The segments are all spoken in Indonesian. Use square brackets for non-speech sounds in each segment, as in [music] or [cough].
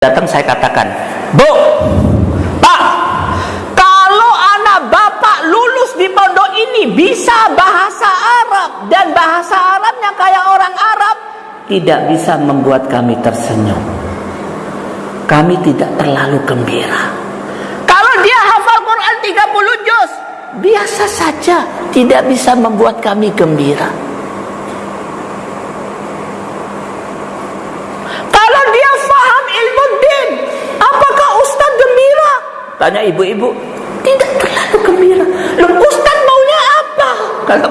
datang saya katakan, Bu, Pak, kalau anak bapak lulus di pondok ini bisa bahasa Arab dan bahasa Arabnya kayak orang Arab, tidak bisa membuat kami tersenyum. Kami tidak terlalu gembira. Kalau dia hafal Quran 30 juz, biasa saja, tidak bisa membuat kami gembira. Tanya ibu-ibu, tidak terlalu gembira. Loh Ustaz maunya apa? Kata,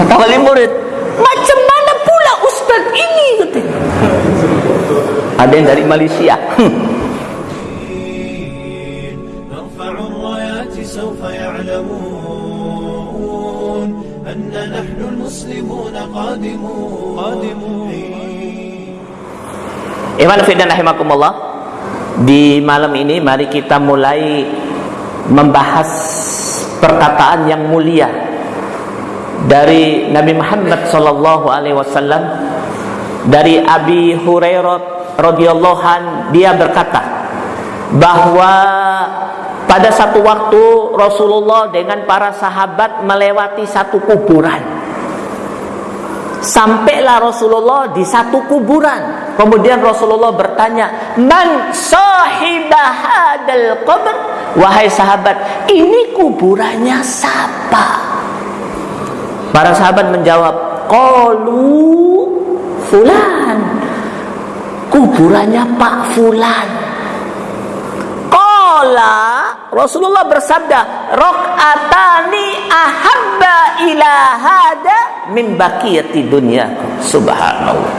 kata wali murid, macam mana pula Ustaz ini? Katanya. Ada yang dari Malaysia. Iman fidan rahimakumullah. Di malam ini mari kita mulai membahas perkataan yang mulia dari Nabi Muhammad sallallahu alaihi wasallam. Dari Abi Hurairah radhiyallahu an dia berkata bahwa pada satu waktu Rasulullah dengan para sahabat melewati satu kuburan sampailah Rasulullah di satu kuburan Kemudian Rasulullah bertanya, "Man sahibah hadal qabr?" Wahai sahabat, ini kuburannya siapa? Para sahabat menjawab, "Qalu fulan." Kuburannya Pak fulan. Qala Rasulullah bersabda, "Raqatani ahabba ila hada min baqiyati dunya." Subhanallah.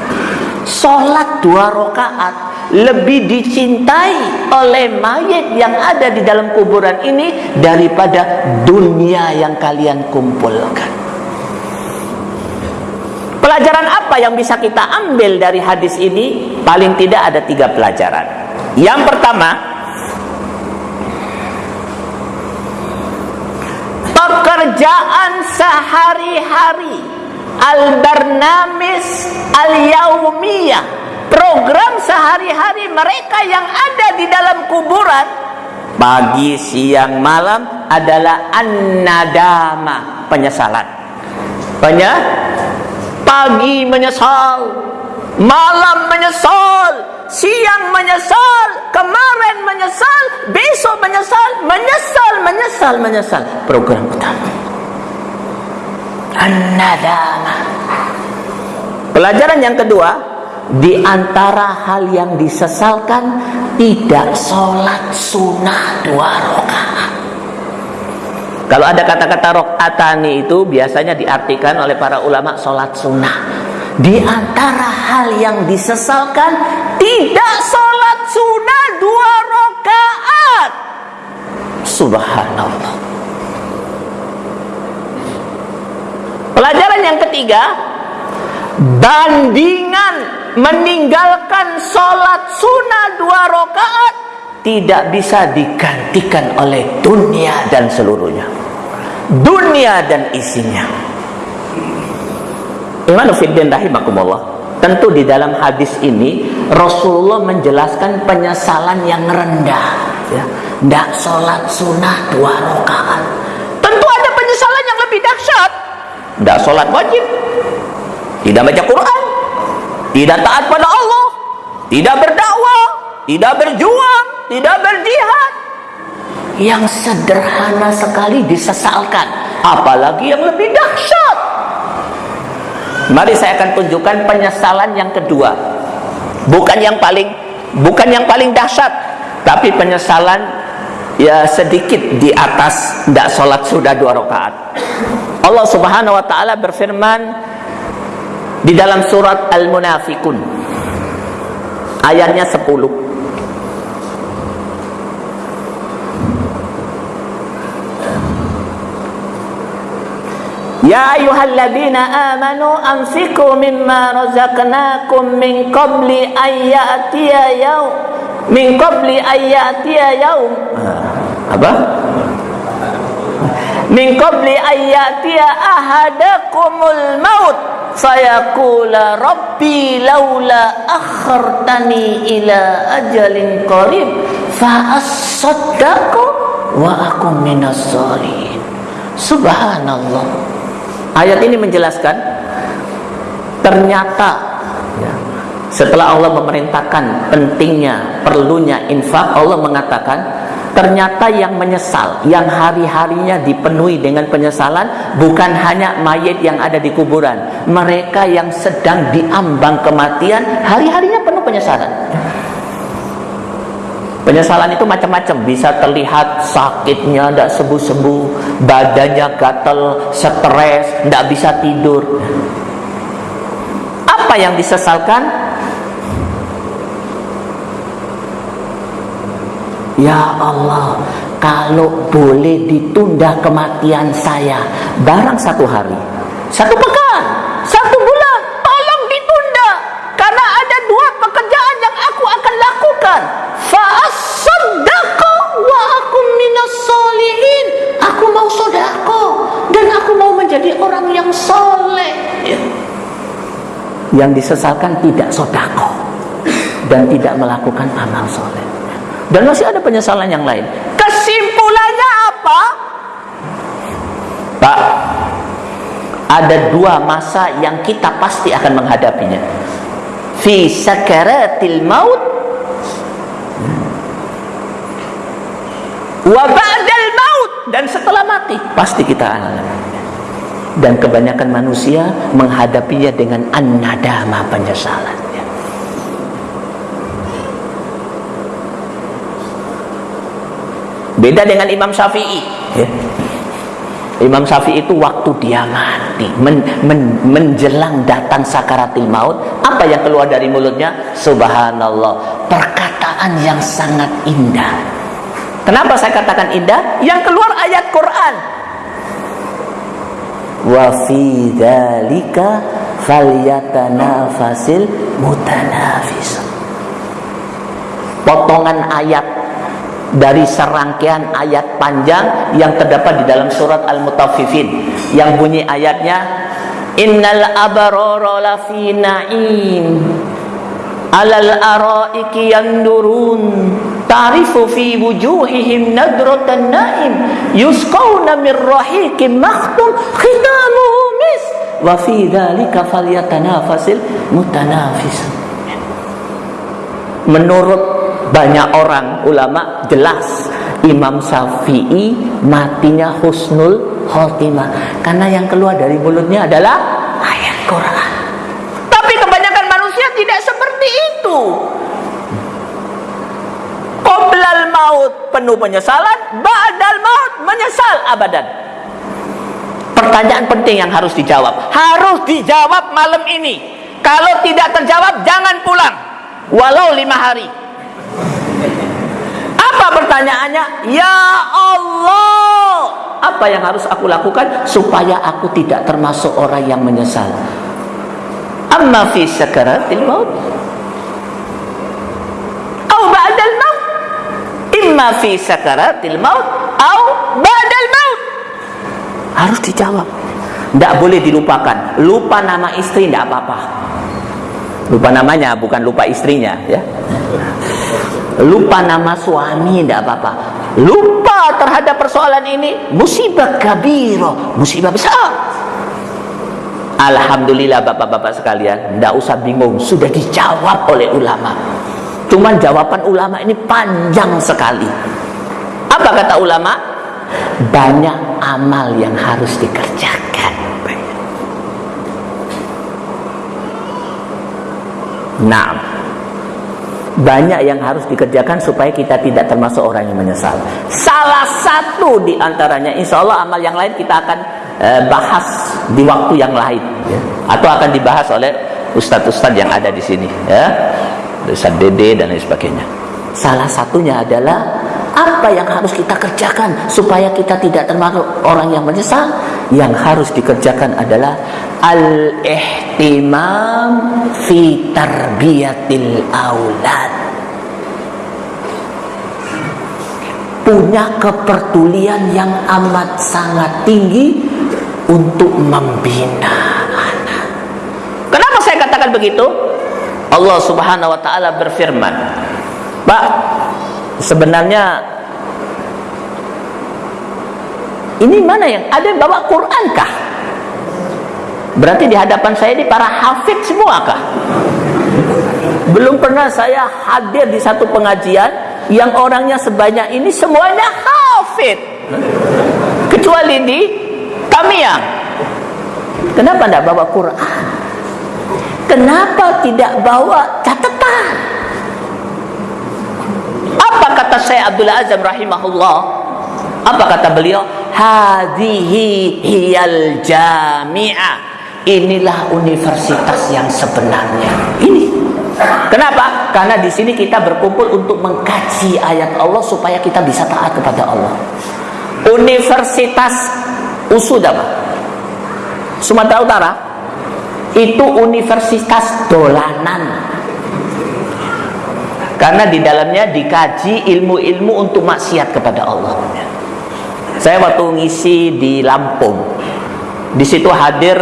Sholat dua rakaat lebih dicintai oleh mayat yang ada di dalam kuburan ini daripada dunia yang kalian kumpulkan. Pelajaran apa yang bisa kita ambil dari hadis ini? Paling tidak ada tiga pelajaran. Yang pertama, pekerjaan sehari-hari. Al-barnamis al-yaumiyah. Program sehari-hari mereka yang ada di dalam kuburan. Pagi, siang, malam adalah an-nadama penyesalan. Penya? pagi menyesal malam menyesal siang menyesal kemarin menyesal besok menyesal menyesal menyesal menyesal program utama an-nadama. Pelajaran yang kedua, di antara hal yang disesalkan tidak sholat sunnah dua rakaat. Kalau ada kata-kata rokatani itu biasanya diartikan oleh para ulama sholat sunnah. Di antara hal yang disesalkan tidak sholat sunnah dua rakaat. Subhanallah. Pelajaran yang ketiga, bandingan meninggalkan sholat sunnah dua rakaat tidak bisa digantikan oleh dunia dan seluruhnya. Dunia dan isinya. Iman fiddin rahimakumullah. Tentu di dalam hadis ini Rasulullah menjelaskan penyesalan yang rendah. Ya, tidak sholat sunnah dua rakaat. Tentu ada penyesalan yang lebih dahsyat. Tidak sholat wajib. Tidak baca Quran. Tidak taat pada Allah. Tidak berdakwah. Tidak berjuang. Tidak berjihad. Yang sederhana sekali disesalkan. Apalagi yang lebih dahsyat mari saya akan tunjukkan penyesalan yang kedua. Bukan yang paling bukan yang paling dahsyat tapi penyesalan ya sedikit di atas tidak sholat sudah dua rakaat. Allah Subhanahu wa taala berfirman di dalam surat Al-Munafikun ayatnya 10 Ya ayyuhalladzina amanu anfiqu mimma razaqnakum min qabli an ya'tiya yaum min qabli an ya'tiya yaum. Apa? Min qabli ayyatiya ahadakumul maut fayaqula rabbi laula akhartani ila ajalin qarib fa asaddaqu wa akum minas salihin. Subhanallah ayat ini menjelaskan ternyata ya, setelah Allah memerintahkan pentingnya perlunya infak Allah mengatakan ternyata yang menyesal yang hari-harinya dipenuhi dengan penyesalan bukan hanya mayat yang ada di kuburan. Mereka yang sedang diambang kematian hari-harinya penuh penyesalan penyesalan itu macam-macam. Bisa terlihat sakitnya tidak sembuh-sembuh badannya gatel stres tidak bisa tidur. Apa yang disesalkan? Ya Allah, kalau boleh ditunda kematian saya barang satu hari, satu pekan, menjadi orang yang soleh. Ya. Yang disesalkan tidak sodako dan tidak melakukan amal soleh. Dan masih ada penyesalan yang lain. Kesimpulannya apa? Pak, ada dua masa yang kita pasti akan menghadapinya. Fi sakaratil maut wa maut dan setelah mati pasti kita alami. Dan kebanyakan manusia menghadapinya dengan an-nadama penyesalan. Beda dengan Imam Syafi'i. Ya. Imam Syafi'i itu waktu dia mati, men, men, menjelang datang sakaratil maut, apa yang keluar dari mulutnya? Subhanallah, perkataan yang sangat indah. Kenapa saya katakan indah? Yang keluar ayat Quran. Wa fi dzalika falyatanafasil mutanafis. Potongan ayat dari serangkaian ayat panjang yang terdapat di dalam surat Al-Mutaffifin yang bunyi ayatnya innal abarara lafi na'im alal araiki yandurun. Ta'rifu fi wujuhihim nadratan na'im. Yusqawna min rahiqin makhtum khitamuhu mis. Wa fi dhalika falyatanafasil mutanafis. Menurut banyak orang ulama jelas Imam Syafi'i matinya husnul khotimah. Karena yang keluar dari mulutnya adalah ayat Quran tapi kebanyakan manusia tidak seperti itu qoblal maut penuh penyesalan ba'dal maut menyesal abadan. Pertanyaan penting yang harus dijawab. Harus dijawab malam ini. Kalau tidak terjawab jangan pulang. Walau lima hari. Apa pertanyaannya? Ya Allah, apa yang harus aku lakukan supaya aku tidak termasuk orang yang menyesal? Amma fi sakaratil maut Au ba'dal maut Imma fi sakaratil maut Au ba'dal maut. Harus dijawab. Tidak boleh dilupakan. Lupa nama istri tidak apa-apa. Lupa namanya bukan lupa istrinya ya. Lupa nama suami tidak apa-apa. Lupa terhadap persoalan ini. Musibah kabiro musibah besar. Alhamdulillah bapak-bapak sekalian tidak usah bingung. Sudah dijawab oleh ulama cuman jawaban ulama ini panjang sekali apa kata ulama banyak amal yang harus dikerjakan nah banyak yang harus dikerjakan supaya kita tidak termasuk orang yang menyesal. Salah satu di antaranya, insya Allah amal yang lain kita akan uh, bahas di waktu yang lain, ya. atau akan dibahas oleh ustadz-ustadz yang ada di sini, ya, Ustadz Dede dan lain sebagainya. Salah satunya adalah apa yang harus kita kerjakan supaya kita tidak termasuk orang yang menyesal? Yang harus dikerjakan adalah al-ihtimam fi tarbiyatil aulad. Punya kepedulian yang amat sangat tinggi untuk membina anak. begitu? Allah Subhanahu wa taala berfirman, "Pak, sebenarnya ini mana yang ada yang bawa Quran kah? Berarti di hadapan saya ini para hafid semua kah? Belum pernah saya hadir di satu pengajian yang orangnya sebanyak ini semuanya hafid. Kecuali di kami yang Kenapa tidak bawa Quran? Kenapa tidak bawa catatan? Apa kata saya Abdul Azam rahimahullah? Apa kata beliau? Hadihi hiyal jami'ah. Inilah universitas yang sebenarnya. Ini. Kenapa? Karena di sini kita berkumpul untuk mengkaji ayat Allah supaya kita bisa taat kepada Allah. Universitas Usud apa? Sumatera Utara itu universitas dolanan. Karena di dalamnya dikaji ilmu-ilmu untuk maksiat kepada Allah. Saya waktu ngisi di Lampung di situ hadir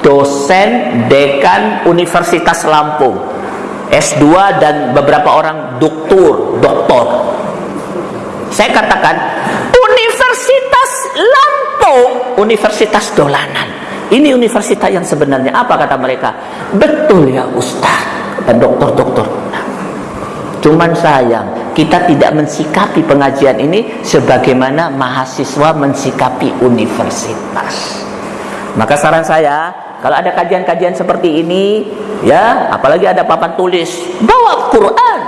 dosen dekan Universitas Lampung S2 dan beberapa orang doktor doktor. Saya katakan Universitas Lampung Universitas dolanan ini universitas yang sebenarnya apa kata mereka? Betul ya Ustaz, kata dokter-dokter. cuman sayang kita tidak mensikapi pengajian ini sebagaimana mahasiswa mensikapi universitas. Maka saran saya, kalau ada kajian-kajian seperti ini, ya, apalagi ada papan tulis, bawa Quran.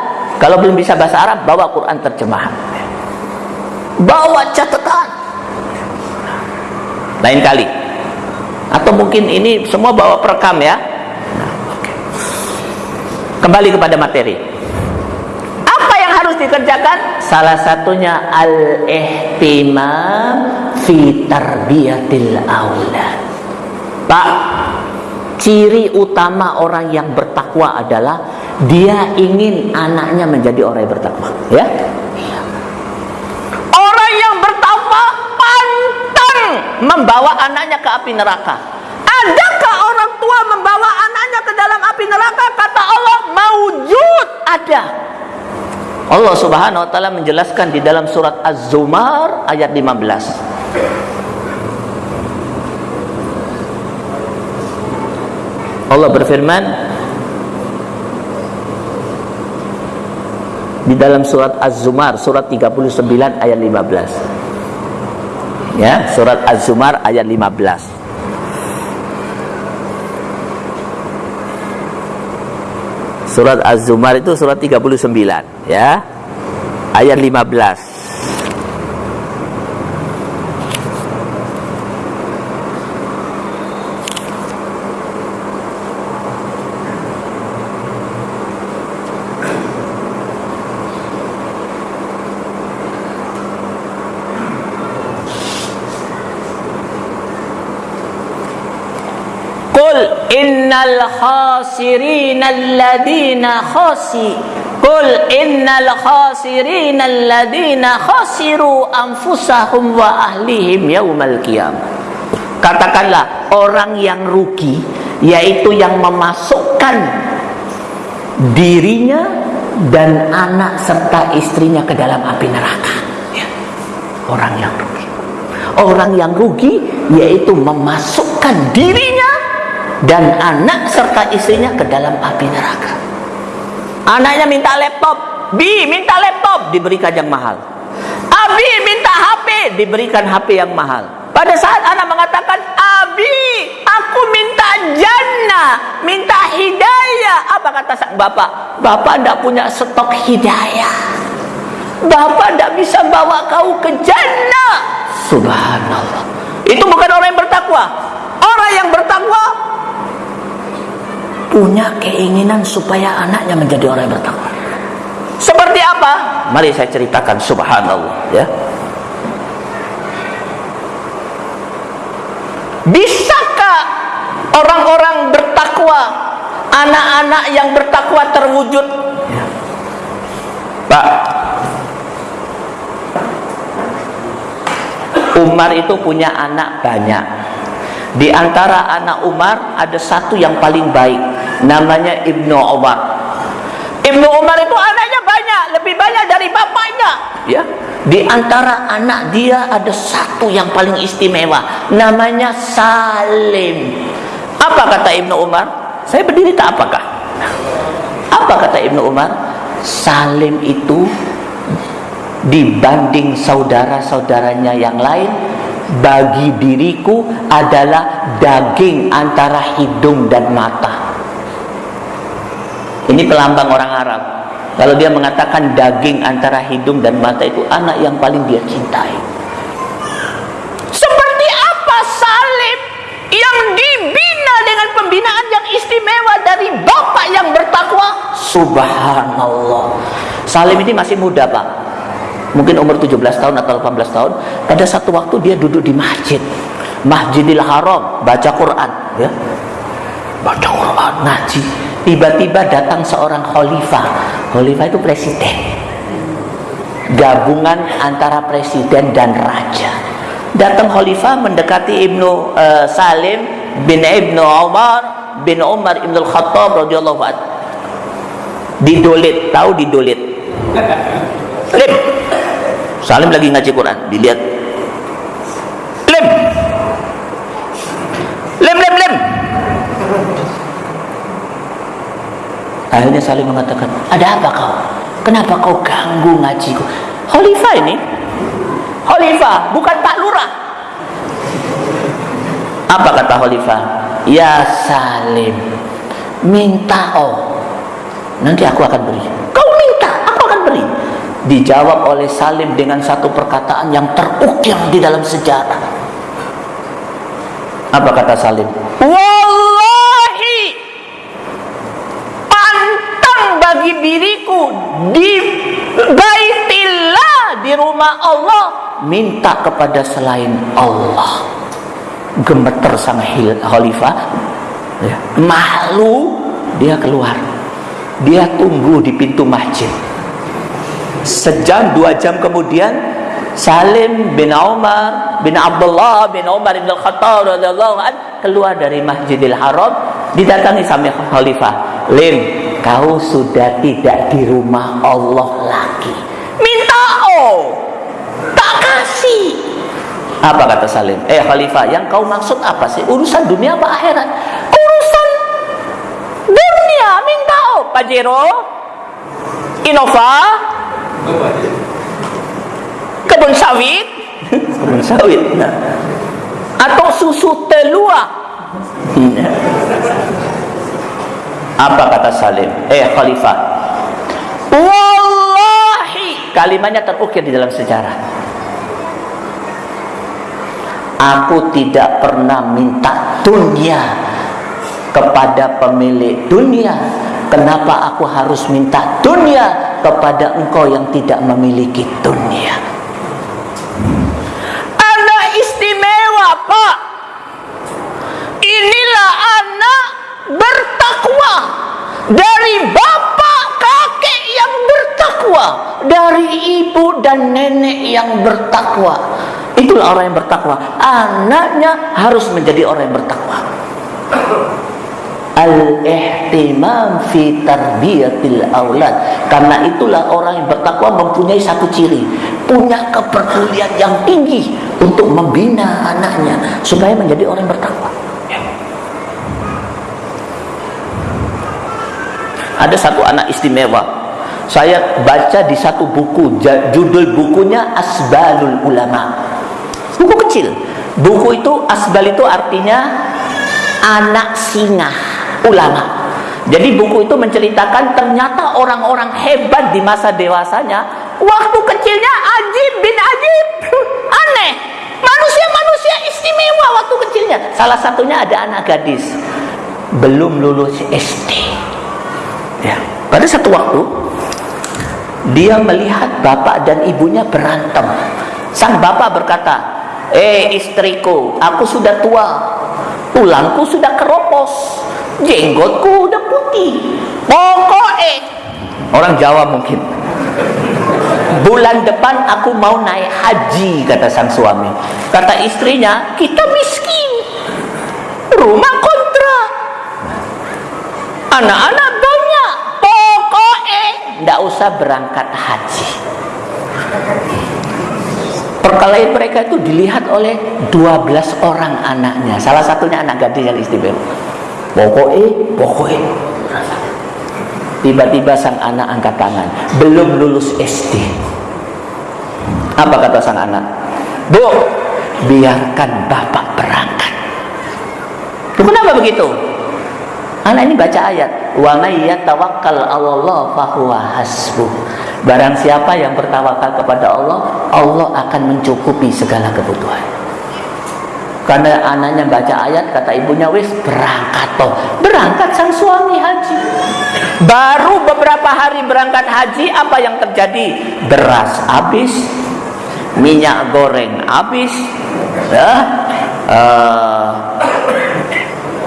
Kalau belum bisa bahasa Arab, bawa Quran terjemahan. Bawa catatan. Lain kali, atau mungkin ini semua bawa perekam ya? Kembali kepada materi. Apa yang harus dikerjakan? Salah satunya al-ihtimam fi tarbiyatil aulad. Pak ciri utama orang yang bertakwa adalah dia ingin anaknya menjadi orang yang bertakwa ya membawa anaknya ke api neraka. Adakah orang tua membawa anaknya ke dalam api neraka? Kata Allah, maujud ada. Allah Subhanahu wa taala menjelaskan di dalam surat Az-Zumar ayat 15. Allah berfirman di dalam surat Az-Zumar surat 39 ayat 15 ya surat Az-Zumar ayat 15 surat Az-Zumar itu surat 39 ya. Ayat 15 innal khasirin alladhina khasi Qul innal khasirin alladhina khasiru anfusahum wa ahlihim yaumal qiyamah Katakanlah orang yang rugi yaitu yang memasukkan dirinya dan anak serta istrinya ke dalam api neraka. Ya. Orang yang rugi. Orang yang rugi yaitu memasukkan dirinya dan anak serta istrinya ke dalam api neraka. Anaknya minta laptop, Bi minta laptop, diberikan yang mahal. Abi minta HP, diberikan HP yang mahal. Pada saat anak mengatakan, Abi, aku minta jannah, minta hidayah. Apa kata sang bapak? Bapak tidak punya stok hidayah. Bapak tidak bisa bawa kau ke jannah. Subhanallah. Itu bukan orang yang bertakwa. Orang yang bertakwa punya keinginan supaya anaknya menjadi orang yang bertakwa. Seperti apa? Mari saya ceritakan subhanallah ya. Bisakah orang-orang bertakwa, anak-anak yang bertakwa terwujud? Ya. Pak, Umar itu punya anak banyak. Di antara anak Umar ada satu yang paling baik namanya Ibnu Umar. Ibnu Umar itu anaknya banyak, lebih banyak dari bapaknya, ya. Di antara anak dia ada satu yang paling istimewa, namanya Salim. Apa kata Ibnu Umar? Saya berdiri tak apakah? Apa kata Ibnu Umar? Salim itu dibanding saudara-saudaranya yang lain bagi diriku adalah daging antara hidung dan mata. Ini pelambang orang Arab. Kalau dia mengatakan daging antara hidung dan mata itu anak yang paling dia cintai. Seperti apa Salim yang dibina dengan pembinaan yang istimewa dari bapak yang bertakwa? Subhanallah. Salim ini masih muda, Pak mungkin umur 17 tahun atau 18 tahun pada satu waktu dia duduk di masjid. Masjidil Haram baca Quran ya. Baca Quran ngaji. Tiba-tiba datang seorang khalifah. Khalifah itu presiden. Gabungan antara presiden dan raja. Datang khalifah mendekati Ibnu uh, Salim bin Ibnu Umar bin Umar Ibnu Khattab radhiyallahu anhu didolit tahu didolit Salim lagi ngaji Quran dilihat. Lem. Lem lem lem. Akhirnya Salim mengatakan ada apa kau? Kenapa kau ganggu ngajiku? Khalifah ini. Khalifah bukan pak lurah. Apa kata khalifah? Ya Salim minta oh nanti aku akan beri. Kau minta? Aku akan beri dijawab oleh Salim dengan satu perkataan yang terukir di dalam sejarah. Apa kata Salim? Wallahi pantang bagi diriku di baitillah di rumah Allah minta kepada selain Allah. Gemeter sang khalifah, ya, malu dia keluar. Dia tunggu di pintu masjid Sejam dua jam kemudian Salim bin Umar bin Abdullah bin Umar bin Al-Khattab radhiyallahu keluar dari Masjidil Haram didatangi sama khalifah. Lim, kau sudah tidak di rumah Allah lagi. Minta oh, tak kasih. Apa kata Salim? Eh khalifah, yang kau maksud apa sih? Urusan dunia apa akhirat? Urusan dunia minta oh, Pajero, Innova, kebun sawit. Kebun sawit nah. atau susu telua. Apa kata Salim? Eh khalifah. Wallahi. Kalimatnya terukir di dalam sejarah. Aku tidak pernah minta dunia kepada pemilik dunia. Kenapa aku harus minta dunia kepada engkau yang tidak memiliki dunia. Anak istimewa pak. Inilah anak bertakwa dari bapak kakek yang bertakwa dari ibu dan nenek yang bertakwa. Itulah orang yang bertakwa. Anaknya harus menjadi orang yang bertakwa al-ihtimam fi tarbiyatil aulad karena itulah orang yang bertakwa mempunyai satu ciri. Punya kepedulian yang tinggi untuk membina anaknya supaya menjadi orang yang bertakwa. Ada satu anak istimewa. Saya baca di satu buku judul bukunya Asbalul Ulama. Buku kecil. Buku itu Asbal itu artinya anak singa ulama. Jadi buku itu menceritakan ternyata orang-orang hebat di masa dewasanya waktu kecilnya ajib bin ajib. [laughs] Aneh. Manusia-manusia istimewa waktu kecilnya. Salah satunya ada anak gadis belum lulus SD. Ya. Pada satu waktu dia melihat bapak dan ibunya berantem. Sang bapak berkata, "Eh istriku, aku sudah tua. Tulangku sudah keropos jenggotku udah putih. Pokoknya orang Jawa mungkin. Bulan depan aku mau naik haji kata sang suami. Kata istrinya kita miskin. Rumah kontrak anak-anak banyak. Pokoknya tidak usah berangkat haji. Perkelahian mereka itu dilihat oleh 12 orang anaknya. Salah satunya anak gadis yang istimewa pokoknya pokoknya. Tiba-tiba sang anak angkat tangan. Belum lulus SD apa kata sang anak? Bu biarkan bapak berangkat. Loh, kenapa begitu? Anak ini baca ayat. Wa may yatawakkal Allah fahuwa hasbuh barang siapa yang bertawakal kepada Allah Allah akan mencukupi segala kebutuhan karena anaknya baca ayat kata ibunya wis berangkat toh. Berangkat sang suami haji. Baru beberapa hari berangkat haji apa yang terjadi? Beras habis minyak goreng habis ya uh,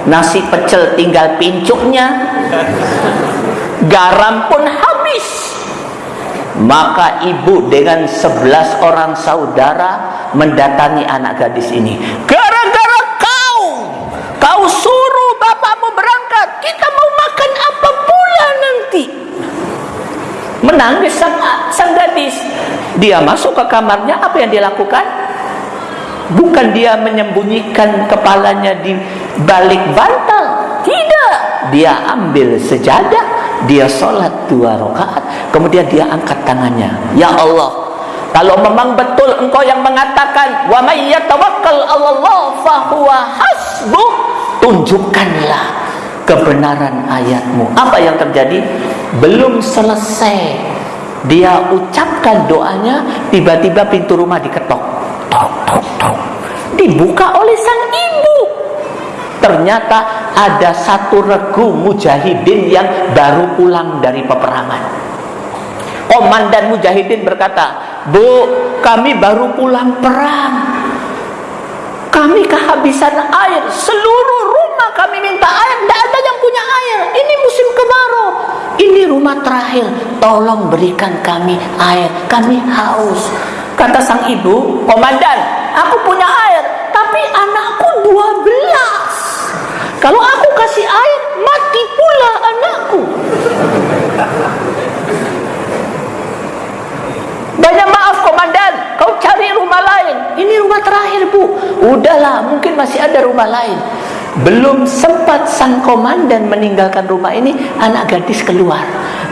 nasi pecel tinggal pincuknya garam pun habis. Maka ibu dengan sebelas orang saudara mendatangi anak gadis ini kau kau suruh bapakmu berangkat kita mau makan apa pula nanti? Menangis sang, sang gadis. Dia masuk ke kamarnya apa yang dia lakukan? Bukan dia menyembunyikan kepalanya di balik bantal. Tidak. Dia ambil sejadah dia sholat dua rakaat kemudian dia angkat tangannya. Ya Allah kalau memang betul engkau yang mengatakan wa may yatawakkal Allah fahuwa hasbuh tunjukkanlah kebenaran ayatmu. Apa yang terjadi? Belum selesai. Dia ucapkan doanya tiba-tiba pintu rumah diketok. Tok tok tok. Dibuka oleh sang ibu. Ternyata ada satu regu mujahidin yang baru pulang dari peperangan. Komandan mujahidin berkata bu kami baru pulang perang kami kehabisan air. Seluruh rumah kami minta air. Tidak ada yang punya air. Ini musim kemarau. Ini rumah terakhir. Tolong berikan kami air. Kami haus. Kata sang ibu komandan aku punya air tapi anakku 12 kalau aku kasih air mati pula anakku banyak maaf komandan. Kau cari rumah lain. Ini rumah terakhir bu. Udahlah mungkin masih ada rumah lain. Belum sempat sang komandan meninggalkan rumah ini anak gadis keluar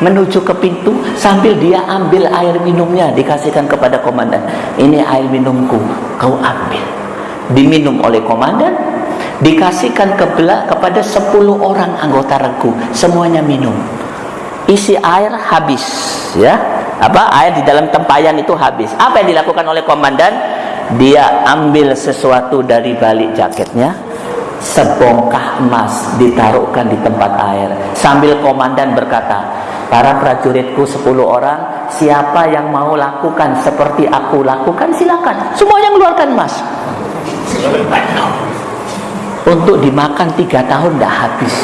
menuju ke pintu sambil dia ambil air minumnya dikasihkan kepada komandan. Ini air minumku kau ambil. Diminum oleh komandan dikasihkan kebelah kepada 10 orang anggota regu. Semuanya minum. Isi air habis ya apa? Air di dalam tempayan itu habis. Apa yang dilakukan oleh komandan? Dia ambil sesuatu dari balik jaketnya sebongkah emas ditaruhkan di tempat air. Sambil komandan berkata para prajuritku 10 orang siapa yang mau lakukan seperti aku lakukan silakan. Semua yang mengeluarkan emas untuk dimakan tiga tahun tidak habis.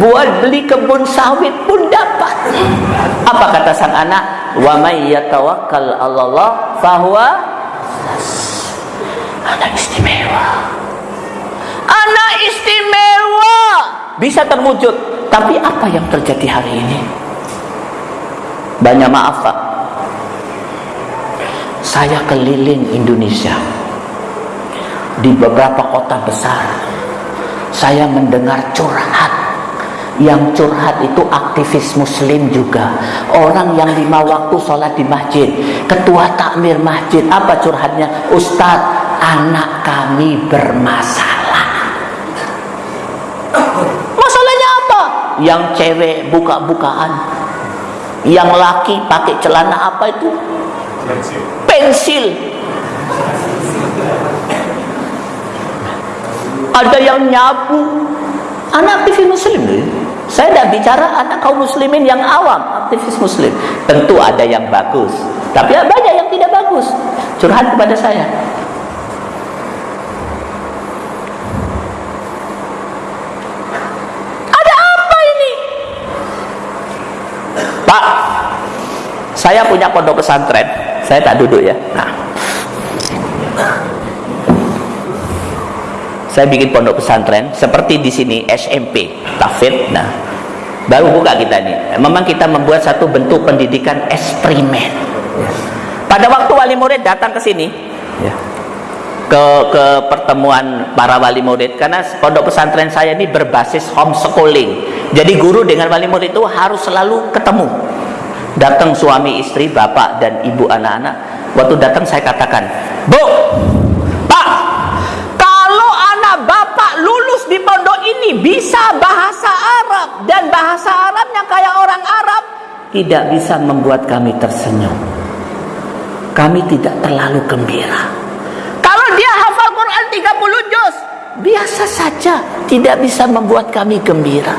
Buat beli kebun sawit pun dapat. Apa kata sang anak? Wa may yatawakkal Allah fahuwa anak istimewa. Anak istimewa. Bisa terwujud. Tapi apa yang terjadi hari ini? Banyak maaf Pak. Saya keliling Indonesia di beberapa kota besar saya mendengar curhat. Yang curhat itu aktivis muslim juga. Orang yang lima waktu sholat di masjid ketua takmir masjid apa curhatnya? Ustadz anak kami bermasalah. Masalahnya apa? Yang cewek buka-bukaan. Yang laki pakai celana apa itu? Pensil ada yang nyabu anak aktivis muslim. Saya tidak bicara anak kaum muslimin yang awam aktivis muslim. Tentu ada yang bagus tapi banyak yang tidak bagus. Curhat kepada saya. Ada apa ini? Pak saya punya pondok pesantren. Saya tak duduk ya. Nah saya bikin pondok pesantren seperti di sini SMP tafid. Nah baru buka kita nih memang kita membuat satu bentuk pendidikan eksperimen. Pada waktu wali murid datang ke sini ya, ke ke pertemuan para wali murid karena pondok pesantren saya ini berbasis homeschooling. Jadi guru dengan wali murid itu harus selalu ketemu. Datang suami istri bapak dan ibu anak-anak. Waktu datang saya katakan bu di pondok ini bisa bahasa Arab. Dan bahasa Arabnya kayak orang Arab. Tidak bisa membuat kami tersenyum. Kami tidak terlalu gembira. Kalau dia hafal Quran 30 juz biasa saja. Tidak bisa membuat kami gembira.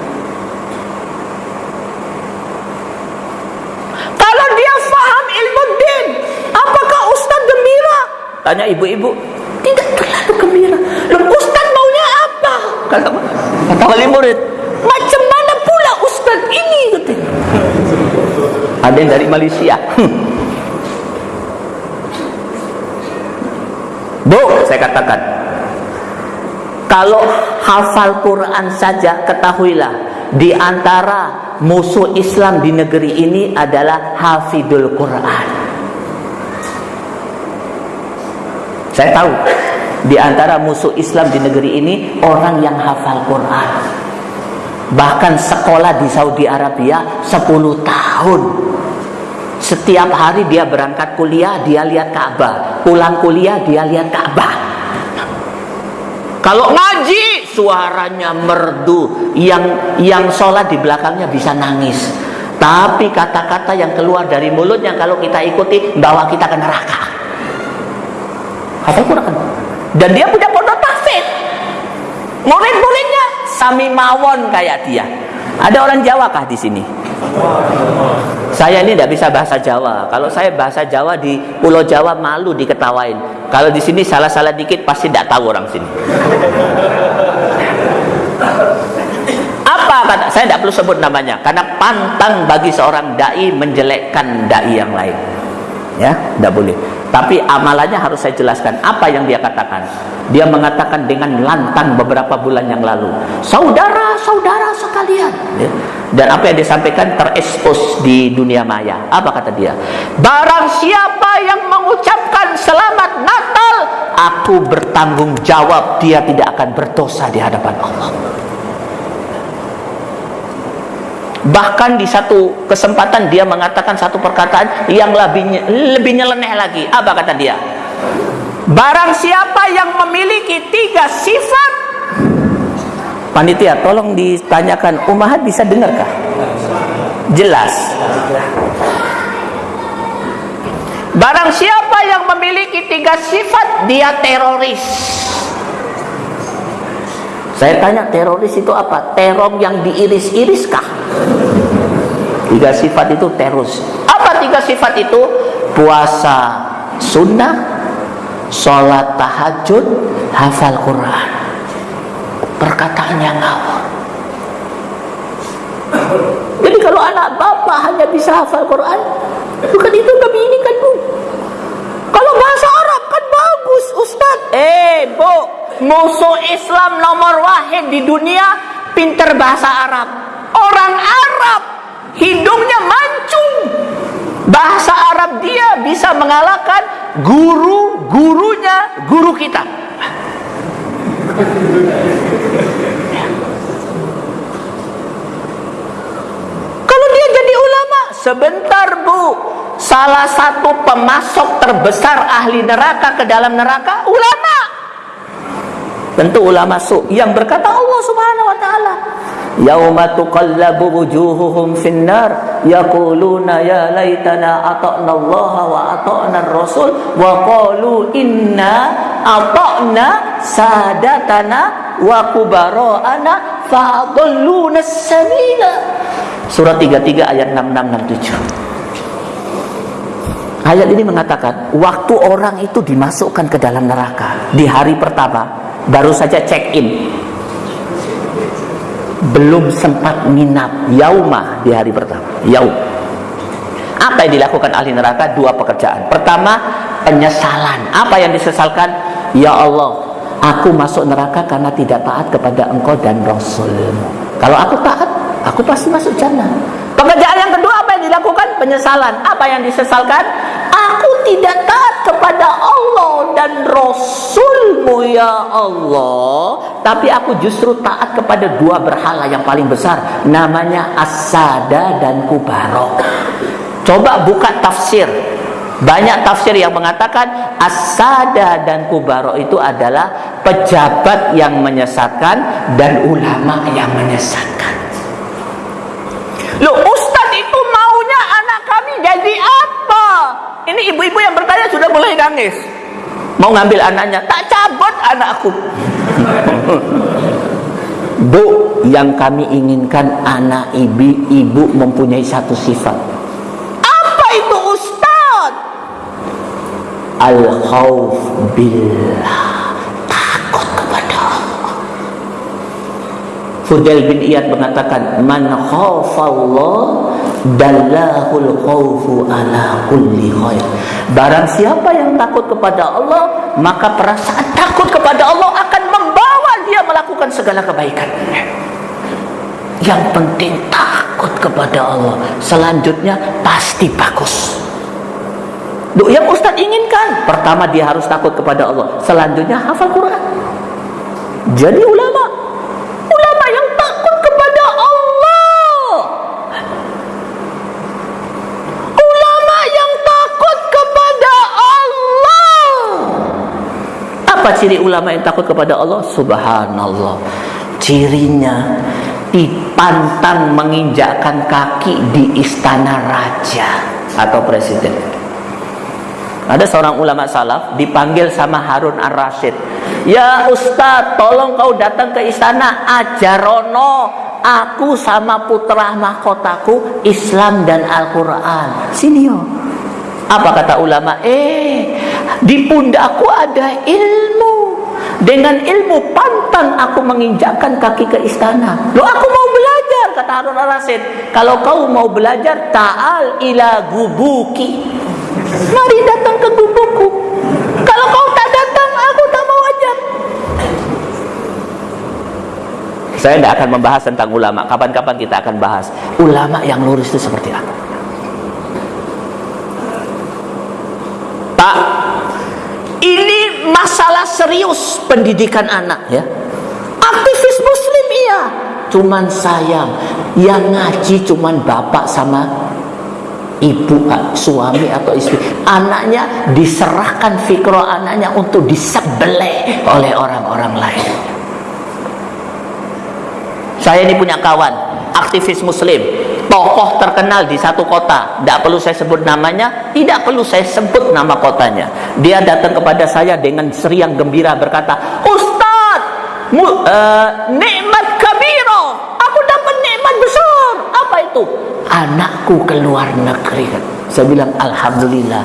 Kalau dia faham ilmu din apakah Ustaz gembira? Tanya ibu-ibu. Tidak terlalu gembira kata kata wali murid. Macam mana pula ustaz ini ada yang dari Malaysia. [laughs] Bu saya katakan kalau hafal Quran saja ketahuilah di antara musuh Islam di negeri ini adalah hafidul Quran. Saya tahu di antara musuh Islam di negeri ini orang yang hafal Quran. Bahkan sekolah di Saudi Arabia 10 tahun. Setiap hari dia berangkat kuliah, dia lihat Ka'bah. Pulang kuliah, dia lihat Ka'bah. Kalau ngaji, suaranya merdu. Yang yang sholat di belakangnya bisa nangis. Tapi kata-kata yang keluar dari mulutnya kalau kita ikuti, bawa kita ke neraka. Hafal Quran dan dia punya pondok tahfidz. Murid-muridnya sami mawon kayak dia. Ada orang Jawa kah di sini? Saya ini tidak bisa bahasa Jawa. Kalau saya bahasa Jawa di Pulau Jawa malu diketawain. Kalau di sini salah-salah dikit pasti tidak tahu orang sini. Apa saya tidak perlu sebut namanya. Karena pantang bagi seorang dai menjelekkan dai yang lain ya tidak boleh. Tapi amalannya harus saya jelaskan. Apa yang dia katakan? Dia mengatakan dengan lantang beberapa bulan yang lalu. Saudara-saudara sekalian. Ya. dan apa yang disampaikan terekspos di dunia maya. Apa kata dia? Barang siapa yang mengucapkan selamat natal aku bertanggung jawab dia tidak akan berdosa di hadapan Allah Bahkan di satu kesempatan dia mengatakan satu perkataan yang lebih lebih nyeleneh lagi. Apa kata dia? Barang siapa yang memiliki tiga sifat Panitia, tolong ditanyakan Umahat bisa dengarkah? Jelas. Barang siapa yang memiliki tiga sifat dia teroris. Saya tanya teroris itu apa? Terong yang diiris-iriskah? Tiga sifat itu terus. Apa tiga sifat itu? Puasa sunnah, sholat tahajud, hafal Quran. Perkataan yang ngawur. Jadi kalau anak bapak hanya bisa hafal Quran, bukan itu kami ini kan bu. Kalau bahasa Arab kan bagus Ustaz. Eh bu, musuh Islam nomor wahid di dunia pinter bahasa Arab. Orang Arab hidungnya mancung. Bahasa Arab dia bisa mengalahkan guru-gurunya guru kita. Kalau dia jadi ulama sebentar bu salah satu pemasok terbesar ahli neraka ke dalam neraka ulama. Tentu ulama su yang berkata Allah Subhanahu wa taala yauma tuqallabu wujuhuhum finnar yaquluna ya laitana ata'na Allah wa ata'na ar-rasul wa qalu inna ata'na sadatana wa kubara'ana fa'adalluna sabila Surah 33 ayat 6667 Ayat ini mengatakan waktu orang itu dimasukkan ke dalam neraka di hari pertama baru saja check in belum sempat minap yauma di hari pertama yaum apa yang dilakukan ahli neraka dua pekerjaan pertama penyesalan apa yang disesalkan ya Allah Aku masuk neraka karena tidak taat kepada engkau dan Rasulmu. Kalau aku taat, aku pasti masuk jannah. Pekerjaan yang kedua apa yang dilakukan? Penyesalan. Apa yang disesalkan? Aku tidak taat kepada Allah dan Rasulmu ya Allah. Tapi aku justru taat kepada dua berhala yang paling besar. Namanya Asada dan Kubarok. Coba buka tafsir. Banyak tafsir yang mengatakan Asada dan Kubaro itu adalah pejabat yang menyesatkan dan ulama yang menyesatkan. Loh, Ustadz itu maunya anak kami jadi apa? Ini ibu-ibu yang bertanya sudah mulai nangis. Mau ngambil anaknya, tak cabut anakku. [laughs] Bu, yang kami inginkan anak ibu ibu mempunyai satu sifat. Apa itu Ustadz? Al-khawf billah. Takut kepada Allah. Fudail bin Iyad mengatakan, Man khawfallah dallahul khawfu ala kulli khair. Barang siapa yang takut kepada Allah, maka perasaan takut kepada Allah akan membawa dia melakukan segala kebaikan. Yang penting takut kepada Allah. Selanjutnya pasti bagus. Yang Ustadz inginkan Pertama dia harus takut kepada Allah Selanjutnya hafal Quran Jadi Ulama Apa ciri ulama yang takut kepada Allah? Subhanallah Cirinya Dipantang menginjakkan kaki di istana raja Atau presiden ada seorang ulama salaf dipanggil sama Harun Ar-Rasyid. Ya Ustaz, tolong kau datang ke istana ajarono aku sama putra mahkotaku Islam dan Al-Quran. Sini yo. Apa kata ulama? Eh, di pundakku ada ilmu. Dengan ilmu pantang aku menginjakkan kaki ke istana. Lo aku mau belajar kata Harun Ar-Rasyid. Kalau kau mau belajar, ta'al ila gubuki. Mari datang ke gubukku. Kalau kau tak datang, aku tak mau ajar. Saya tidak akan membahas tentang ulama. Kapan-kapan kita akan bahas ulama yang lurus itu seperti apa. Pak, ini masalah serius pendidikan anak ya. Aktivis Muslim iya, cuman sayang yang ngaji cuman bapak sama ibu suami atau istri. Anaknya diserahkan fikro anaknya untuk disebeleh oleh orang-orang lain. Saya ini punya kawan aktivis muslim tokoh terkenal di satu kota. Tidak perlu saya sebut namanya tidak perlu saya sebut nama kotanya. Dia datang kepada saya dengan seriang gembira berkata Ustaz uh, nikmat kabiro. Aku dapat nikmat besar. Apa itu? Anakku ke luar negeri. Saya bilang Alhamdulillah.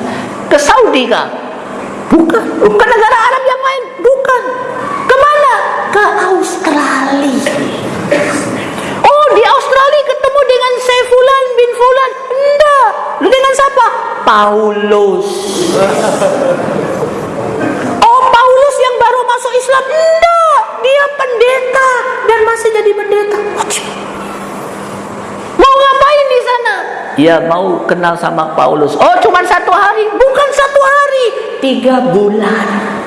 Ke Saudi kah? bukan. Ke negara Arab yang lain? Bukan. Ke mana? ke Australia oh di Australia ketemu dengan Saifulan bin Fulan enggak lu dengan siapa? Paulus oh Paulus yang baru masuk Islam enggak dia pendeta dan masih jadi pendeta Mau ngapain di sana? Ya mau kenal sama Paulus. Oh cuma satu hari? Bukan satu hari, tiga bulan.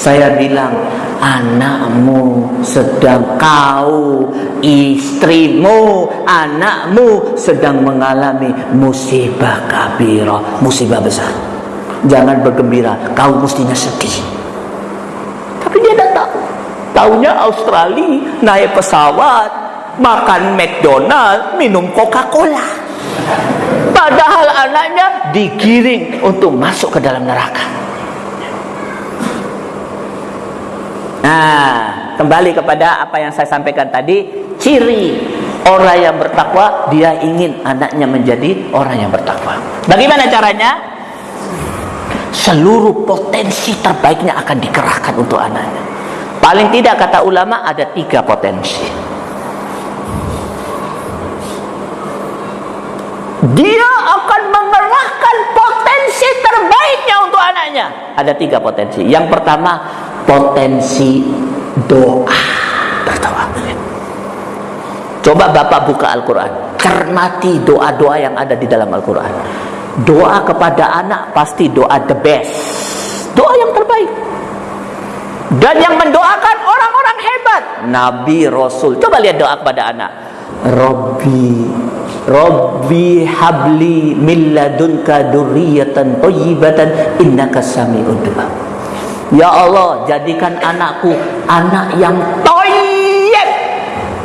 Saya bilang, anakmu sedang kau, istrimu, anakmu sedang mengalami musibah kabira, musibah besar. Jangan bergembira, kau mestinya sedih. Tapi dia tidak tahu. Taunya Australia naik pesawat, makan McDonald, minum Coca-Cola. Padahal anaknya digiring untuk masuk ke dalam neraka. Nah, kembali kepada apa yang saya sampaikan tadi, ciri orang yang bertakwa dia ingin anaknya menjadi orang yang bertakwa. Bagaimana caranya? Seluruh potensi terbaiknya akan dikerahkan untuk anaknya. Paling tidak kata ulama ada tiga potensi. dia akan mengerahkan potensi terbaiknya untuk anaknya. Ada tiga potensi. Yang pertama, potensi doa berdoa. Coba Bapak buka Al-Quran, cermati doa-doa yang ada di dalam Al-Quran. Doa kepada anak pasti doa the best, doa yang terbaik. Dan yang mendoakan orang-orang hebat, Nabi Rasul. Coba lihat doa kepada anak. Robbi Rabbi habli min ladunka durriyatan thayyibatan innaka sami'ud du'a. Ya Allah, jadikan anakku anak yang thayyib.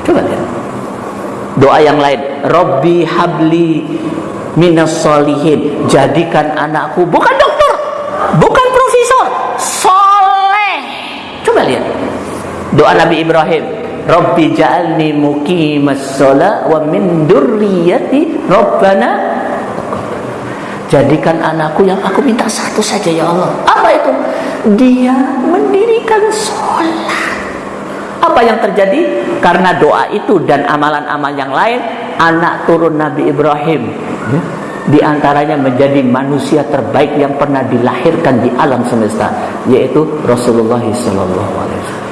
Coba lihat. Doa yang lain, Rabbi habli minas solihin. Jadikan anakku bukan dokter, bukan profesor, soleh. Coba lihat. Doa Nabi Ibrahim, Rabbi ja'alni muqimas sholat wa min durriyati Rabbana Jadikan anakku yang aku minta satu saja ya Allah. Apa itu? Dia mendirikan sholat. Apa yang terjadi? Karena doa itu dan amalan-amal yang lain, anak turun Nabi Ibrahim ya, di antaranya menjadi manusia terbaik yang pernah dilahirkan di alam semesta, yaitu Rasulullah SAW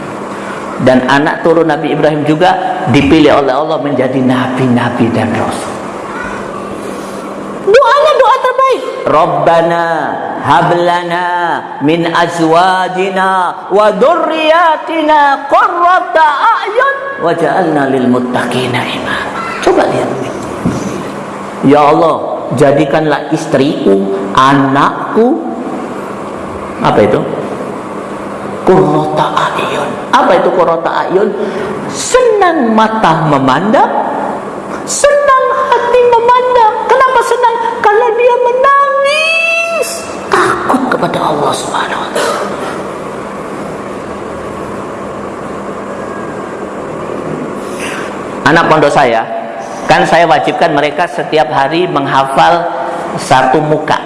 dan anak turun Nabi Ibrahim juga dipilih oleh Allah menjadi nabi-nabi dan rasul. Doanya doa terbaik. Rabbana hablana min azwajina wa dzurriyyatina qurrata a'yun waj'alna lil muttaqina imama. Coba lihat. Ya Allah, jadikanlah istriku, anakku apa itu? Qurrata a'yun. Apa itu qurrata a'yun? Senang mata memandang, senang kepada Allah Subhanahu wa taala. Anak pondok saya, kan saya wajibkan mereka setiap hari menghafal satu muka,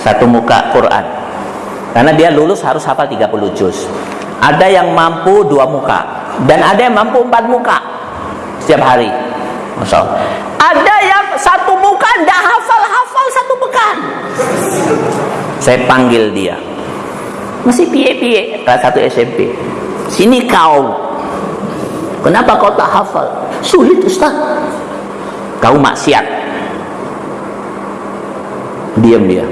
satu muka Quran. Karena dia lulus harus hafal 30 juz. Ada yang mampu dua muka dan ada yang mampu empat muka setiap hari. Masya Allah. Ada yang satu muka tidak hafal-hafal satu pekan. Saya panggil dia. Masih piye-piye kelas satu SMP. Sini kau. Kenapa kau tak hafal? Sulit Ustaz. Kau maksiat. Diam dia.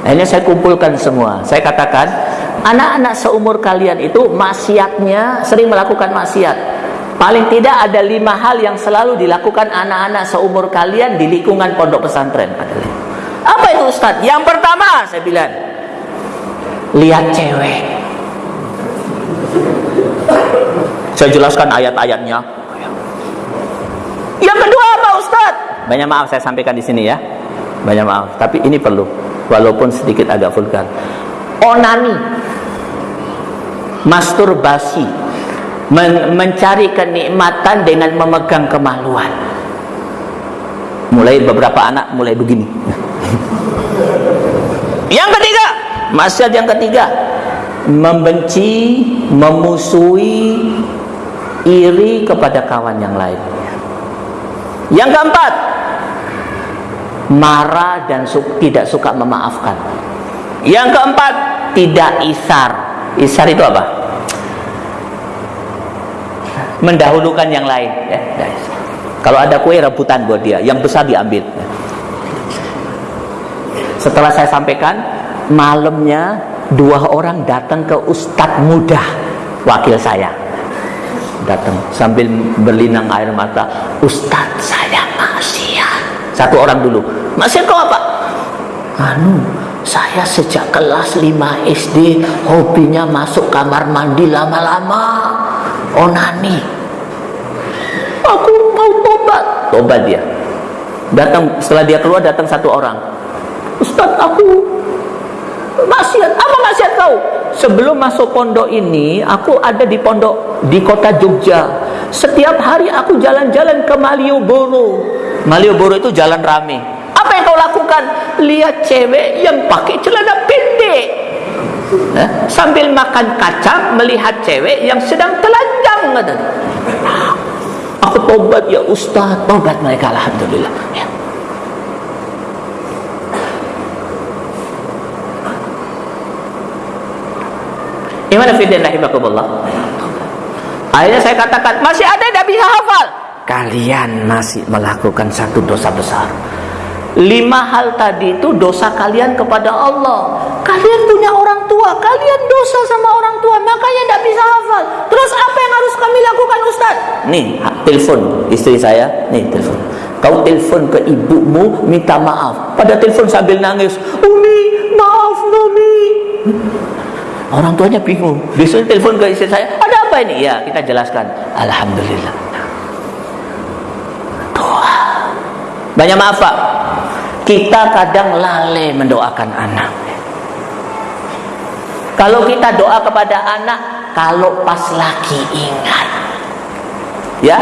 Akhirnya saya kumpulkan semua. Saya katakan, anak-anak seumur kalian itu maksiatnya sering melakukan maksiat. Paling tidak ada lima hal yang selalu dilakukan anak-anak seumur kalian di lingkungan pondok pesantren. Apa itu Ustaz? Yang pertama saya bilang, lihat cewek. Saya jelaskan ayat-ayatnya. Yang kedua apa Ustaz? Banyak maaf saya sampaikan di sini ya. Banyak maaf, tapi ini perlu walaupun sedikit agak vulgar. Onani, masturbasi, men mencari kenikmatan dengan memegang kemaluan. Mulai beberapa anak mulai begini. Yang ketiga, maksiat yang ketiga, membenci, memusuhi, iri kepada kawan yang lain. Yang keempat, marah dan su tidak suka memaafkan. Yang keempat, tidak isar. Isar itu apa? Mendahulukan yang lain. Ya, Kalau ada kue rebutan buat dia, yang besar diambil. Setelah saya sampaikan, malamnya dua orang datang ke ustadz muda, wakil saya. Datang sambil berlinang air mata, Ustadz saya maksiat. Satu orang dulu, maksiat kau apa? Anu, saya sejak kelas 5 SD hobinya masuk kamar mandi lama-lama onani aku mau tobat tobat dia datang setelah dia keluar datang satu orang Ustaz aku maksiat. Apa maksiat kau? Sebelum masuk pondok ini aku ada di pondok di kota Jogja. Setiap hari aku jalan-jalan ke Malioboro. Malioboro itu jalan rame. Apa yang kau lakukan? Lihat cewek yang pakai celana pendek. Eh, sambil makan kacang melihat cewek yang sedang telanjang. Aku tobat ya ustaz. Tobat mereka alhamdulillah. Ya. Gimana fidin rahimakumullah? Akhirnya saya katakan, masih ada yang tidak bisa hafal. Kalian masih melakukan satu dosa besar. Lima hal tadi itu dosa kalian kepada Allah. Kalian punya orang tua, kalian dosa sama orang tua, makanya tidak bisa hafal. Terus apa yang harus kami lakukan Ustaz? Nih, telepon istri saya, nih telepon. Kau telepon ke ibumu minta maaf. Pada telepon sambil nangis, Umi, maaf Umi. Orang tuanya bingung. Besok telepon ke istri saya, ada apa ini? Ya, kita jelaskan. Alhamdulillah. Doa. Banyak maaf Pak. Kita kadang lalai mendoakan anak. Kalau kita doa kepada anak, kalau pas lagi ingat. Ya.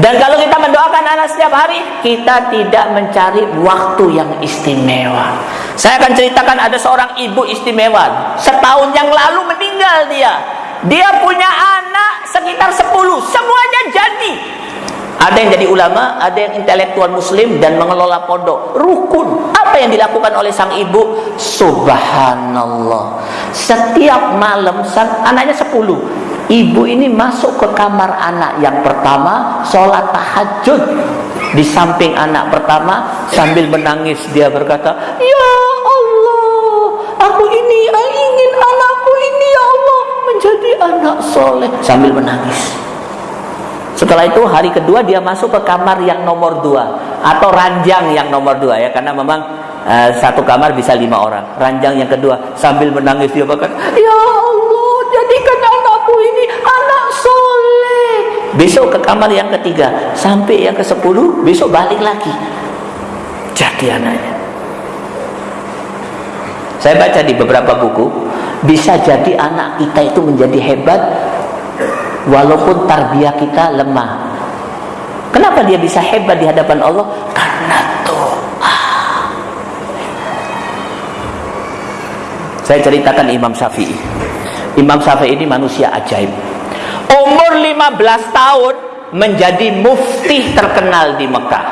Dan kalau kita mendoakan anak setiap hari, kita tidak mencari waktu yang istimewa. Saya akan ceritakan ada seorang ibu istimewa. Setahun yang lalu meninggal dia. Dia punya anak sekitar 10, semuanya jadi. Ada yang jadi ulama, ada yang intelektual muslim dan mengelola pondok. Rukun. Apa yang dilakukan oleh sang ibu? Subhanallah. Setiap malam anaknya sepuluh. Ibu ini masuk ke kamar anak yang pertama, sholat tahajud. Di samping anak pertama, sambil menangis dia berkata, Ya Allah, aku ini ingin anakku ini ya Allah menjadi anak soleh. Sambil menangis. Setelah itu hari kedua dia masuk ke kamar yang nomor dua atau ranjang yang nomor dua ya karena memang uh, satu kamar bisa lima orang. Ranjang yang kedua sambil menangis dia berkata, Ya Allah jadikan anakku ini anak soleh. Besok ke kamar yang ketiga sampai yang ke sepuluh besok balik lagi. Jadi anaknya. Saya baca di beberapa buku bisa jadi anak kita itu menjadi hebat walaupun tarbiyah kita lemah. Kenapa dia bisa hebat di hadapan Allah? Karena doa. Saya ceritakan Imam Syafi'i. Imam Syafi'i ini manusia ajaib. Umur 15 tahun menjadi mufti terkenal di Mekah.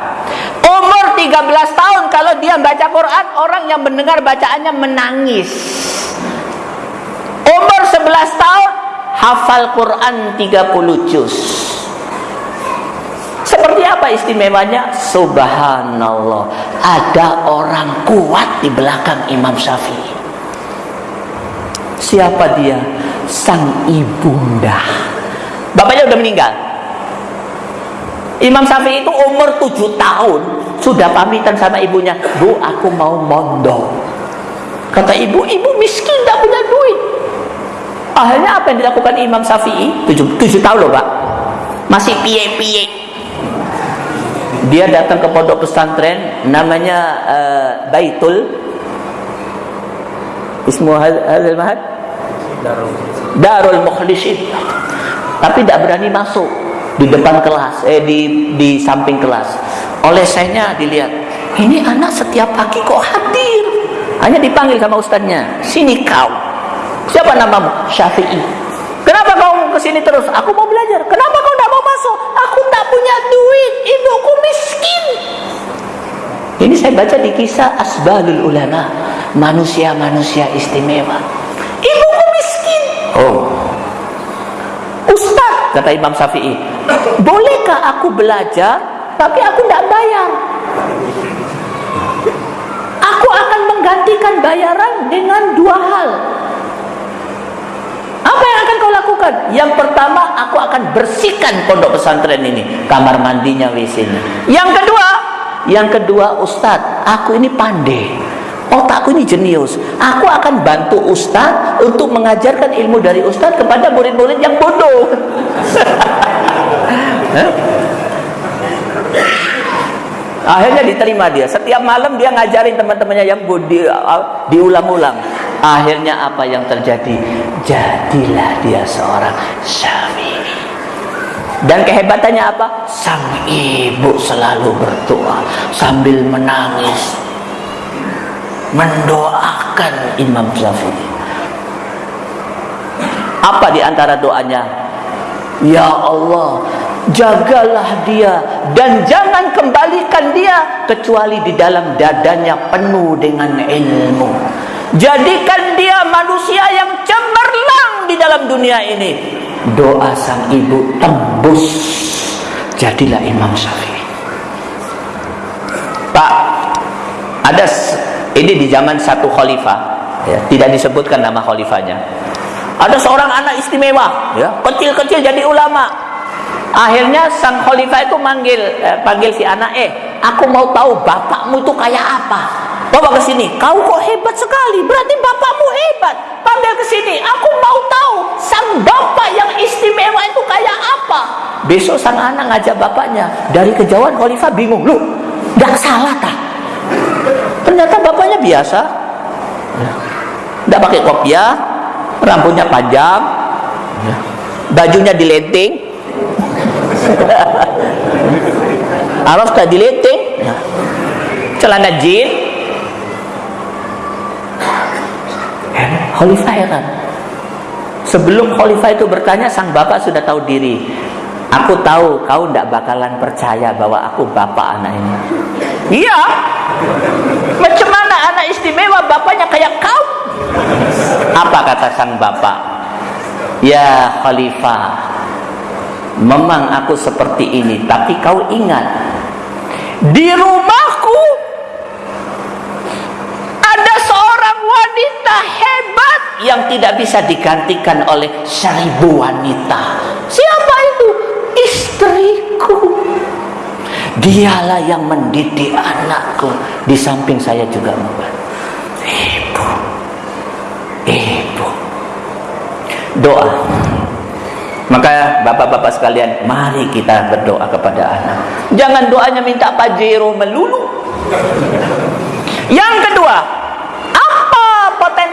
Umur 13 tahun kalau dia baca Quran, orang yang mendengar bacaannya menangis. Umur 11 tahun hafal Quran 30 juz seperti apa istimewanya? Subhanallah Ada orang kuat di belakang Imam Syafi'i Siapa dia? Sang ibunda. Bapaknya udah meninggal. Imam Syafi'i itu umur 7 tahun. Sudah pamitan sama ibunya. Bu aku mau mondok. Kata ibu, ibu miskin tak punya duit. Akhirnya apa yang dilakukan Imam Syafi'i? Tujuh, tujuh tahun loh pak. Masih piye-piye. Dia datang ke pondok pesantren Namanya uh, Baitul Ismu Hazal Mahad Darul Mukhlisin Tapi tidak berani masuk Di depan kelas Eh di, di samping kelas Oleh sayanya dilihat Ini anak setiap pagi kok hadir Hanya dipanggil sama ustaznya Sini kau Siapa namamu? Syafi'i. Kenapa kau ke sini terus? Aku mau belajar. Kenapa kau tidak mau masuk? Aku tidak punya duit. Ibuku miskin. Ini saya baca di kisah Asbalul Ulama. Manusia-manusia istimewa. Ibuku miskin. Oh. Ustaz, kata Imam Syafi'i. Bolehkah aku belajar, tapi aku tidak bayar? Aku akan menggantikan bayaran dengan dua hal. Apa yang akan kau lakukan? Yang pertama, aku akan bersihkan pondok pesantren ini, kamar mandinya, WC-nya. Yang kedua, yang kedua, Ustadz, aku ini pandai. Otakku ini jenius. Aku akan bantu Ustadz untuk mengajarkan ilmu dari Ustadz kepada murid-murid yang bodoh. [laughs] Akhirnya diterima dia. Setiap malam dia ngajarin teman-temannya yang di, diulang-ulang. Akhirnya apa yang terjadi? Jadilah dia seorang syafi'i. Dan kehebatannya apa? Sang ibu selalu berdoa sambil menangis. Mendoakan Imam Syafi'i. Apa di antara doanya? Ya Allah, jagalah dia dan jangan kembalikan dia kecuali di dalam dadanya penuh dengan ilmu. Jadikan dia manusia yang cemerlang di dalam dunia ini doa sang ibu tembus jadilah Imam Syafi'i Pak ada ini di zaman satu khalifah ya, tidak disebutkan nama khalifahnya. Ada seorang anak istimewa ya kecil-kecil jadi ulama. Akhirnya sang khalifah itu manggil eh, panggil si anak eh aku mau tahu bapakmu itu kayak apa? Bawa ke sini. Kau kok hebat sekali berarti bapakmu hebat. Panggil ke sini aku mau tahu sang bapak yang istimewa itu kayak apa. Besok sang anak ngajak bapaknya dari kejauhan khalifah bingung lu gak salah ternyata bapaknya biasa tidak pakai kopiah rambutnya panjang bajunya dilenting [laughs] Araf tak dilenting celana jeans Khalifah heran. Sebelum khalifah itu bertanya, sang bapak sudah tahu diri. Aku tahu kau tidak bakalan percaya bahwa aku bapak anak ini. Iya. Macam mana anak istimewa bapaknya kayak kau? Apa kata sang bapak? Ya khalifah, memang aku seperti ini, tapi kau ingat di rumahku ada seorang wanita hebat yang tidak bisa digantikan oleh seribu wanita. Siapa itu? Istriku. Dialah yang mendidik anakku. Di samping saya juga. Ibu. Ibu. Doa. Maka bapak-bapak sekalian, mari kita berdoa kepada anak. Jangan doanya minta pajero melulu. Yang kedua,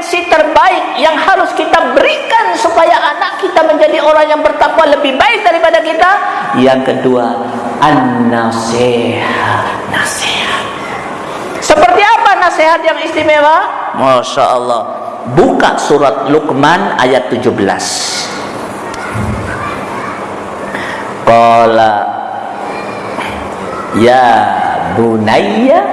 potensi terbaik yang harus kita berikan supaya anak kita menjadi orang yang bertakwa lebih baik daripada kita? Yang kedua an-nasihat. Nasihat. Seperti apa nasihat yang istimewa? Masya Allah. Buka surat Luqman ayat 17 Qala ya bunayya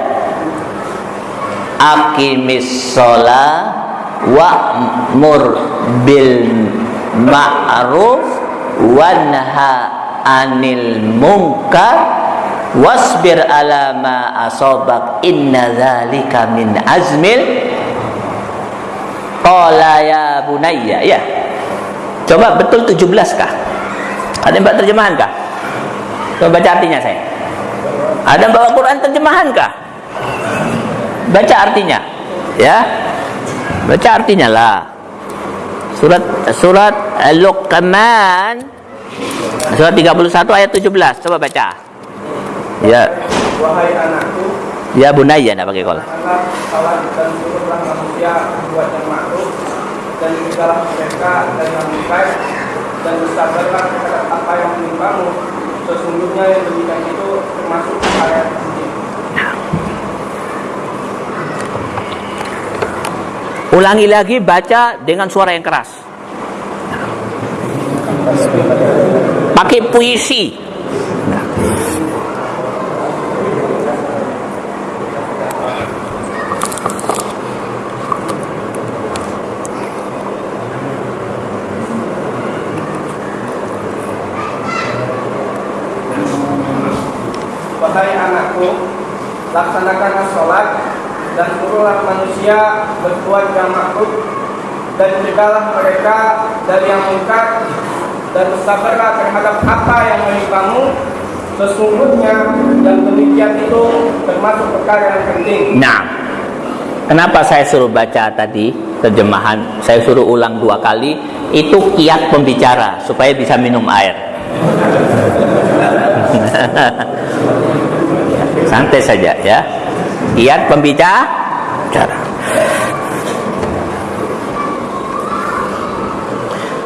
akimis sholat wa'mur bil ma'ruf wanha anil munkar wasbir ala ma asabak inna dzalika min azmil qala ya bunayya. Ya. Coba betul 17 kah? Ada bawa terjemahan kah? Coba baca artinya saya. Ada bawa Quran terjemahan kah? Baca artinya. Ya baca artinya lah. Surat surat Luqman surat 31 ayat 17 coba baca. Ya. Wahai anakku. Ya bunaya nak pakai kol salat dan turutlah manusia buat yang makruh dan jagalah mereka dan yang baik dan bersabarlah terhadap apa yang menimpamu. Sesungguhnya yang demikian itu termasuk ayat Ulangi lagi baca dengan suara yang keras. Pakai puisi. Wahai anakku, laksanakan suruhlah manusia berbuat yang makhluk dan cegahlah mereka dari yang mungkar dan bersabarlah terhadap apa yang menimpamu sesungguhnya dan demikian itu termasuk perkara yang penting. Nah, kenapa saya suruh baca tadi terjemahan? Saya suruh ulang dua kali. Itu kiat pembicara supaya bisa minum air. [laughs] Santai saja ya. Lihat pembicara.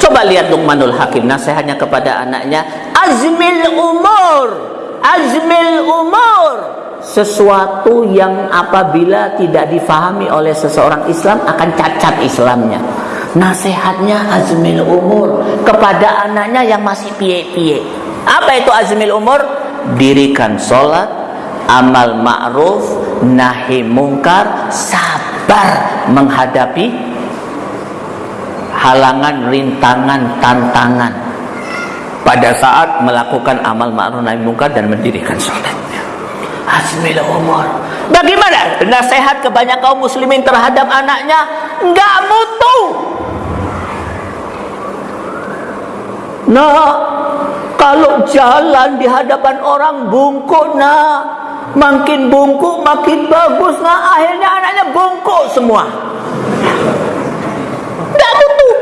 Coba lihat Luqmanul Hakim nasihatnya kepada anaknya, azmil umur, azmil umur. Sesuatu yang apabila tidak difahami oleh seseorang Islam akan cacat Islamnya. Nasihatnya azmil umur kepada anaknya yang masih pie-pie. Apa itu azmil umur? Dirikan sholat, amal ma'ruf, nahi mungkar, sabar menghadapi halangan, rintangan, tantangan pada saat melakukan amal ma'ruf nahi munkar dan mendirikan sholat. Hasmil umur. Bagaimana nasihat kebanyakan kaum muslimin terhadap anaknya? Enggak mutu. Nah, kalau jalan di hadapan orang bungkuk nah makin bungkuk makin bagus. Nah akhirnya anaknya bungkuk semua. Tidak butuh.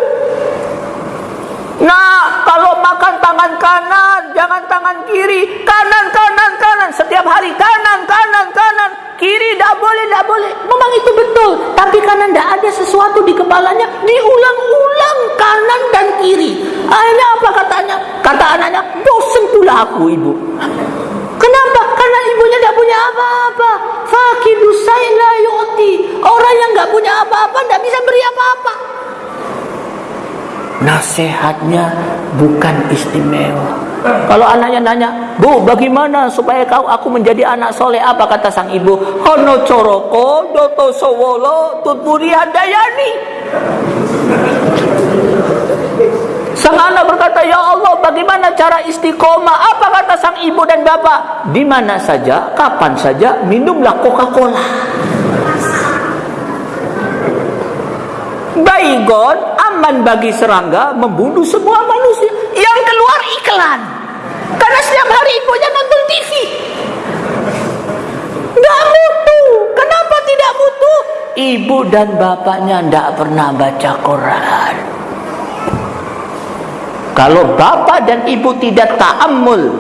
Nah kalau makan tangan kanan jangan tangan kiri. Kanan kanan kanan. Setiap hari kanan kanan kanan. Kiri tidak boleh tidak boleh. Memang itu betul. Tapi karena tidak ada sesuatu di kepalanya. Diulang-ulang kanan dan kiri. Akhirnya apa katanya? Kata anaknya bosan pula aku ibu. Kenapa? Punya apa-apa. Fakidu la yu'ti. Orang yang tidak punya apa-apa tidak bisa beri apa-apa. Nasihatnya bukan istimewa. Kalau anaknya nanya, Bu, bagaimana supaya kau aku menjadi anak soleh? Apa kata sang ibu? Hono coroko, doto sowolo, tutpuri handayani. Sang anak berkata, Ya Allah, bagaimana cara istiqomah? Apa kata sang ibu dan bapak? Di mana saja, kapan saja, minumlah Coca-Cola. Baygon aman bagi serangga membunuh semua manusia. Yang keluar iklan. Karena setiap hari ibunya nonton TV. Gak mutu. Kenapa tidak mutu? Ibu dan bapaknya tidak pernah baca Quran. Kalau bapak dan ibu tidak ta'ammul,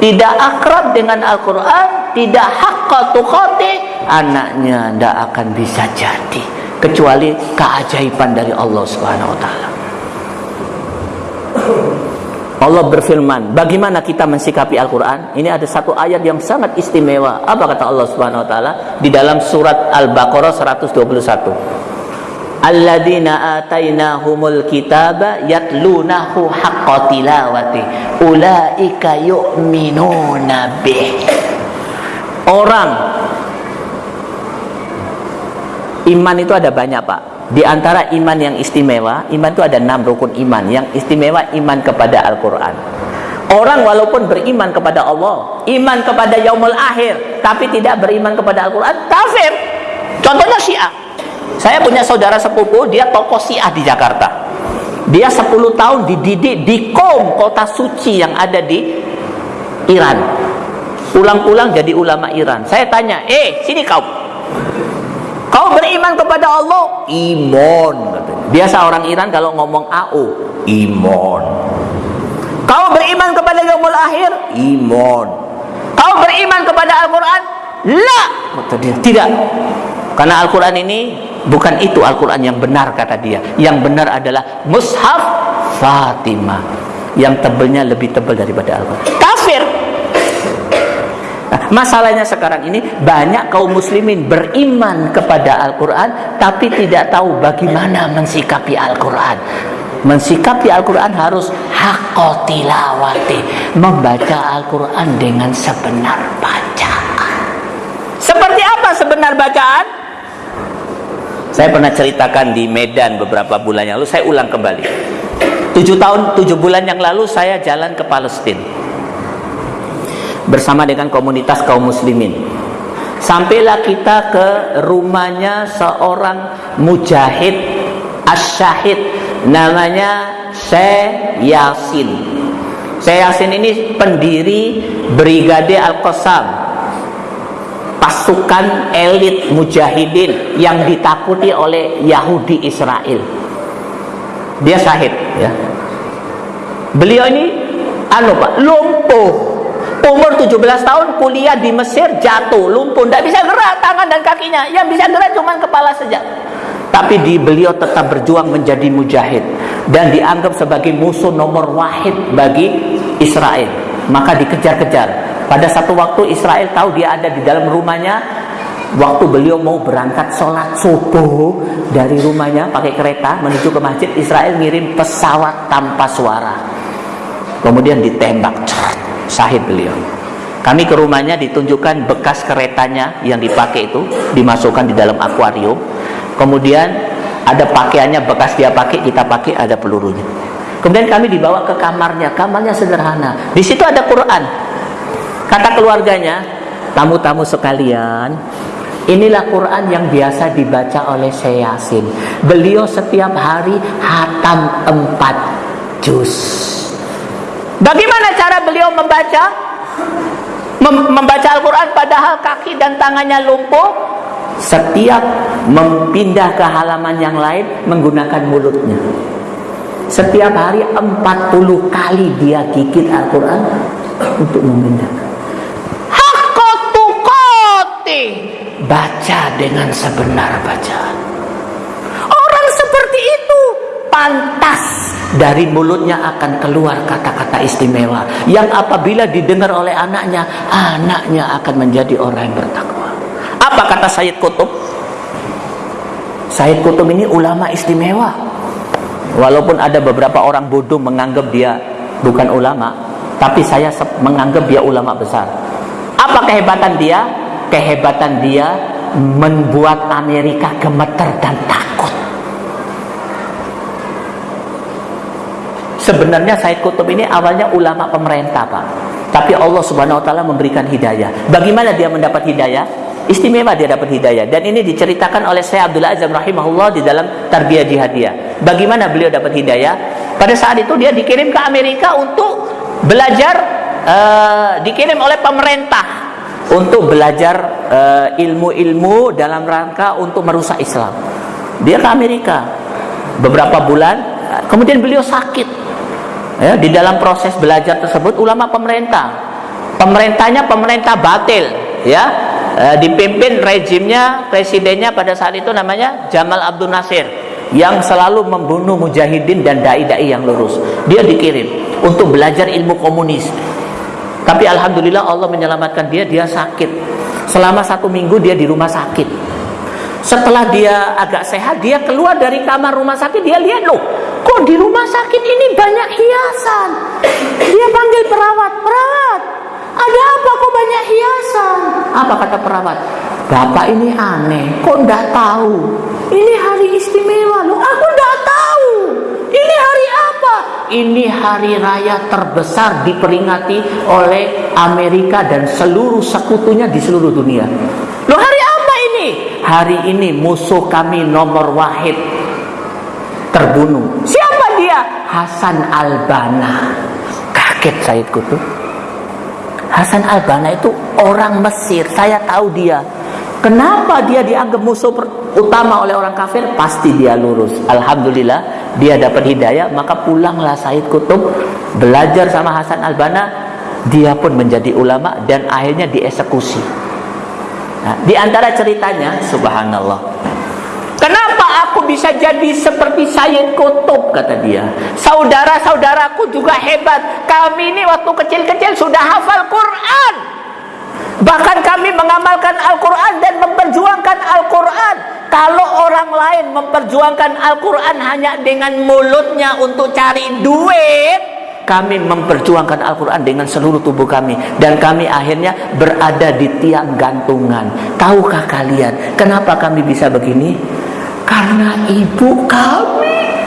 tidak akrab dengan Al-Quran, tidak haqqa tuqati, anaknya tidak akan bisa jadi. Kecuali keajaiban dari Allah Subhanahu Taala. Allah berfirman, bagaimana kita mensikapi Al-Quran? Ini ada satu ayat yang sangat istimewa. Apa kata Allah Subhanahu Taala di dalam surat Al-Baqarah 121? Alladzina atainahumul kitaba yatlunahu haqqa tilawati. Ulaika yu'minuna bih. Orang. Iman itu ada banyak pak. Di antara iman yang istimewa iman itu ada enam rukun iman. Yang istimewa iman kepada Al-Quran. Orang walaupun beriman kepada Allah, iman kepada yaumul akhir, tapi tidak beriman kepada Al-Quran, kafir. Contohnya Syiah. Saya punya saudara sepupu, dia tokoh Syiah di Jakarta. Dia 10 tahun dididik di Qom, kota suci yang ada di Iran. Pulang-pulang jadi ulama Iran. Saya tanya, "Eh, sini kau. Kau beriman kepada Allah?" Iman Biasa orang Iran kalau ngomong AU, iman. Kau beriman kepada yaumul akhir? Iman. Kau beriman kepada Al-Qur'an? La. Kata dia, tidak. Karena Al-Quran ini bukan itu Al-Quran yang benar kata dia. Yang benar adalah Mushaf Fatimah. Yang tebelnya lebih tebal daripada Al-Quran. Kafir. Nah, masalahnya sekarang ini banyak kaum muslimin beriman kepada Al-Quran tapi tidak tahu bagaimana mensikapi Al-Quran. Mensikapi Al-Quran harus hakotilawati. Membaca Al-Quran dengan sebenar bacaan. Seperti apa sebenar bacaan? Saya pernah ceritakan di Medan beberapa bulan yang lalu, saya ulang kembali. Tujuh tahun, tujuh bulan yang lalu saya jalan ke Palestina bersama dengan komunitas kaum muslimin. Sampailah kita ke rumahnya seorang mujahid asyahid namanya Syekh Yasin. Syekh Yasin ini pendiri Brigade Al-Qassam pasukan elit mujahidin yang ditakuti oleh Yahudi Israel. Dia syahid ya. Beliau ini anu Pak, lumpuh. Umur 17 tahun kuliah di Mesir jatuh, lumpuh, tidak bisa gerak tangan dan kakinya. Yang bisa gerak cuma kepala saja. Tapi di beliau tetap berjuang menjadi mujahid dan dianggap sebagai musuh nomor wahid bagi Israel. Maka dikejar-kejar pada satu waktu Israel tahu dia ada di dalam rumahnya. Waktu beliau mau berangkat sholat subuh dari rumahnya pakai kereta menuju ke masjid, Israel ngirim pesawat tanpa suara. Kemudian ditembak, sahid beliau. Kami ke rumahnya ditunjukkan bekas keretanya yang dipakai itu dimasukkan di dalam akuarium. Kemudian Ada pakaiannya bekas dia pakai, kita pakai ada pelurunya. Kemudian kami dibawa ke kamarnya, kamarnya sederhana. Di situ ada Quran. Kata keluarganya, tamu-tamu sekalian, inilah Quran yang biasa dibaca oleh Syekh Yasin. Beliau setiap hari hatam empat juz. Bagaimana cara beliau membaca? Mem membaca Al-Quran padahal kaki dan tangannya lumpuh setiap mempindah ke halaman yang lain menggunakan mulutnya setiap hari 40 kali dia gigit Al-Quran untuk memindahkan baca dengan sebenar bacaan orang seperti itu pantas. Dari mulutnya akan keluar kata-kata istimewa yang apabila didengar oleh anaknya anaknya akan menjadi orang yang bertakwa. Apa kata Sayyid Kutub Sayyid Kutub ini ulama istimewa. Walaupun ada beberapa orang bodoh menganggap dia bukan ulama tapi saya menganggap dia ulama besar. Apa kehebatan dia kehebatan dia membuat Amerika gemeter dan takut Sebenarnya Said Kutub ini awalnya ulama pemerintah, Pak. Tapi Allah Subhanahu wa taala memberikan hidayah. Bagaimana dia mendapat hidayah? Istimewa dia dapat hidayah dan ini diceritakan oleh Syekh Abdullah Azam rahimahullah di dalam Tarbiyah Jihadiyah. Bagaimana beliau dapat hidayah? Pada saat itu dia dikirim ke Amerika untuk belajar uh, dikirim oleh pemerintah untuk belajar eh, ilmu-ilmu dalam rangka untuk merusak Islam. Dia ke Amerika. Beberapa bulan, kemudian beliau sakit. Ya, di dalam proses belajar tersebut ulama pemerintah. Pemerintahnya pemerintah batil ya. E, dipimpin rejimnya presidennya pada saat itu namanya Jamal Abdul Nasir yang selalu membunuh mujahidin dan dai-dai yang lurus. Dia dikirim untuk belajar ilmu komunis tapi alhamdulillah Allah menyelamatkan dia dia sakit. Selama satu minggu dia di rumah sakit. Setelah dia agak sehat dia keluar dari kamar rumah sakit dia lihat loh kok di rumah sakit ini banyak hiasan? Dia panggil perawat perawat ada apa kok banyak hiasan? Apa kata perawat? Bapak ini aneh kok ndak tahu? Ini hari istimewa loh aku ndak tahu. Ini hari apa ini hari raya terbesar diperingati oleh Amerika dan seluruh sekutunya di seluruh dunia loh hari apa ini hari ini musuh kami nomor wahid terbunuh. Siapa dia? Hasan Albana. Kaget Said Kutub. Hasan Albana itu orang Mesir. Saya tahu dia. Kenapa dia dianggap musuh utama oleh orang kafir? Pasti dia lurus. Alhamdulillah dia dapat hidayah. Maka pulanglah Said Kutub belajar sama Hasan Albana. Dia pun menjadi ulama dan akhirnya dieksekusi. Nah, di antara ceritanya, subhanallah. Kenapa aku bisa jadi seperti Sayyid Kutub kata dia. Saudara-saudaraku juga hebat. Kami ini waktu kecil-kecil sudah hafal Quran. Bahkan kami mengamalkan Al-Quran dan memperjuangkan Al-Quran. Kalau orang lain memperjuangkan Al-Quran hanya dengan mulutnya untuk cari duit, kami memperjuangkan Al-Quran dengan seluruh tubuh kami. Dan kami akhirnya berada di tiang gantungan. Tahukah kalian kenapa kami bisa begini? Karena ibu kami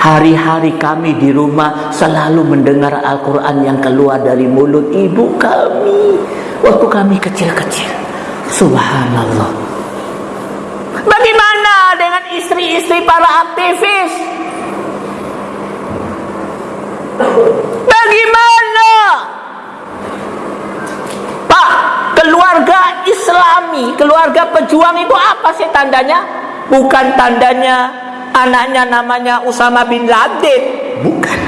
hari-hari kami di rumah selalu mendengar Al-Quran yang keluar dari mulut ibu kami. Waktu kami kecil-kecil. Subhanallah. Bagaimana dengan istri-istri para aktivis? Bagaimana? Pak, keluarga Islami, keluarga pejuang itu apa sih tandanya? Bukan tandanya anaknya namanya Usama bin Laden, bukan.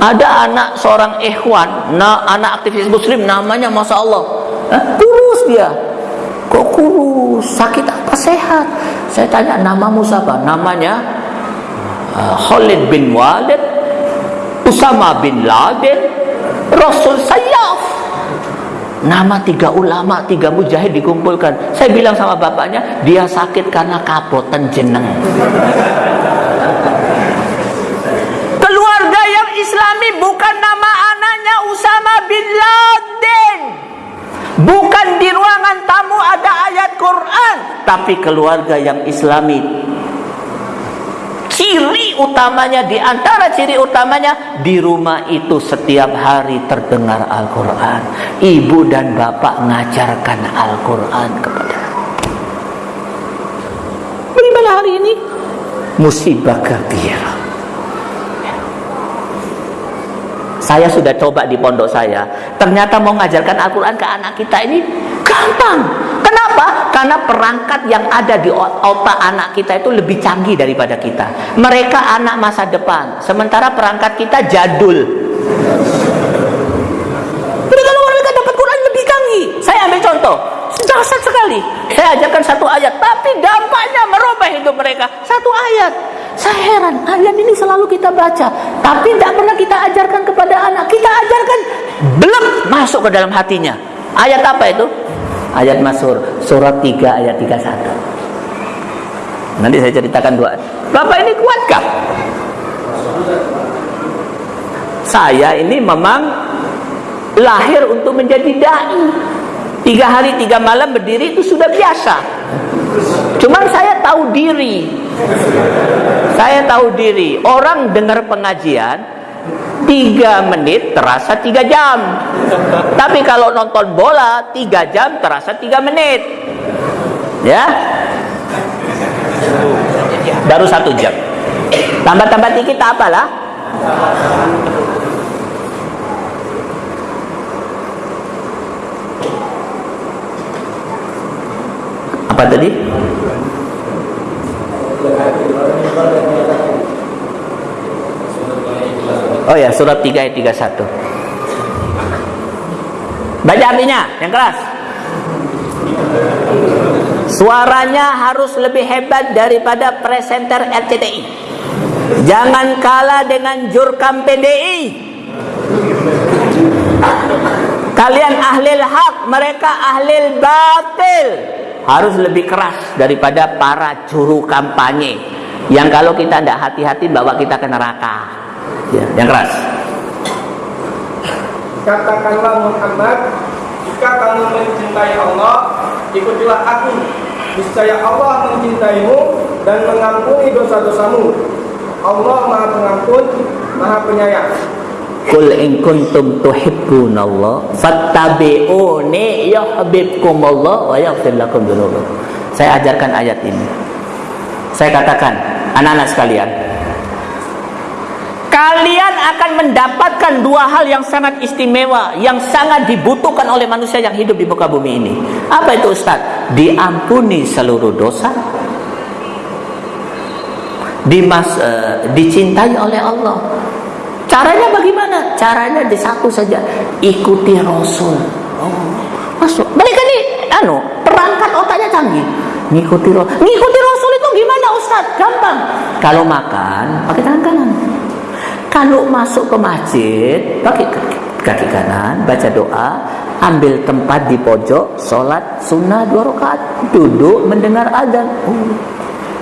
Ada anak seorang ikhwan, nah, anak aktivis muslim namanya Masya Allah, eh, kurus dia. Kok kurus? Sakit apa sehat? Saya tanya namamu siapa? Namanya uh, Khalid bin Walid, Usama bin Laden, Rasul Sayyaf Nama tiga ulama, tiga mujahid dikumpulkan. Saya bilang sama bapaknya, dia sakit karena kapotan jeneng. Keluarga yang islami bukan nama anaknya Usama bin Laden. Bukan di ruangan tamu ada ayat Quran, tapi keluarga yang Islami. Ciri utamanya di antara ciri utamanya di rumah itu setiap hari terdengar Al-Quran. Ibu dan bapak mengajarkan Al-Quran kepada. Bagaimana hari ini? Musibah kabir. Saya sudah coba di pondok saya. Ternyata mau mengajarkan Al-Quran ke anak kita ini gampang. Kenapa? Karena perangkat yang ada di otak anak kita itu lebih canggih daripada kita. Mereka anak masa depan, sementara perangkat kita jadul. Jadi kalau mereka dapat Quran lebih canggih. Saya ambil contoh, dahsyat sekali. Saya ajarkan satu ayat, tapi dampaknya merubah hidup mereka. Satu ayat. Saya heran, ayat ini selalu kita baca, tapi tidak pernah kita ajarkan kepada anak. Kita ajarkan belum masuk ke dalam hatinya. Ayat apa itu? Ayat Masur, surat 3 ayat 31. Nanti saya ceritakan dua. Bapak ini kuatkah? Saya ini memang lahir untuk menjadi dai. Tiga hari tiga malam berdiri itu sudah biasa. Cuman saya tahu diri. Saya tahu diri. Orang dengar pengajian tiga menit terasa tiga jam. Tapi kalau nonton bola tiga jam terasa tiga menit. Ya. Baru satu jam. Tambah-tambah dikit apalah. Apa tadi? Oh ya, surat 3 ayat 31. Baca artinya, yang keras. Suaranya harus lebih hebat daripada presenter RCTI. Jangan kalah dengan jurkam PDI. Kalian ahli hak, mereka ahli batil. Harus lebih keras daripada para juru kampanye. Yang kalau kita tidak hati-hati bawa kita ke neraka. Ya, yang keras. Katakanlah Muhammad, jika kamu mencintai Allah, ikutilah aku. Niscaya Allah mencintaimu dan mengampuni dosa-dosamu. Allah Maha Pengampun, Maha Penyayang. Qul in kuntum tuhibbunallah fattabi'uni yuhibbukumullah wa yaghfir lakum dzunubakum. Saya ajarkan ayat ini. Saya katakan, anak-anak sekalian, kalian akan mendapatkan dua hal yang sangat istimewa, yang sangat dibutuhkan oleh manusia yang hidup di muka bumi ini. Apa itu Ustaz? Diampuni seluruh dosa, dimas, uh, dicintai oleh Allah. Caranya bagaimana? Caranya di satu saja, ikuti Rasul. Oh, masuk. Mereka nih, anu, perangkat otaknya canggih. Ngikuti Rasul. Ngikuti Rasul itu gimana Ustaz? Gampang. Kalau makan, pakai tangan kanan. Kalau masuk ke masjid, pakai kaki, kanan, baca doa, ambil tempat di pojok, sholat sunnah dua rakaat, duduk mendengar azan. Oh.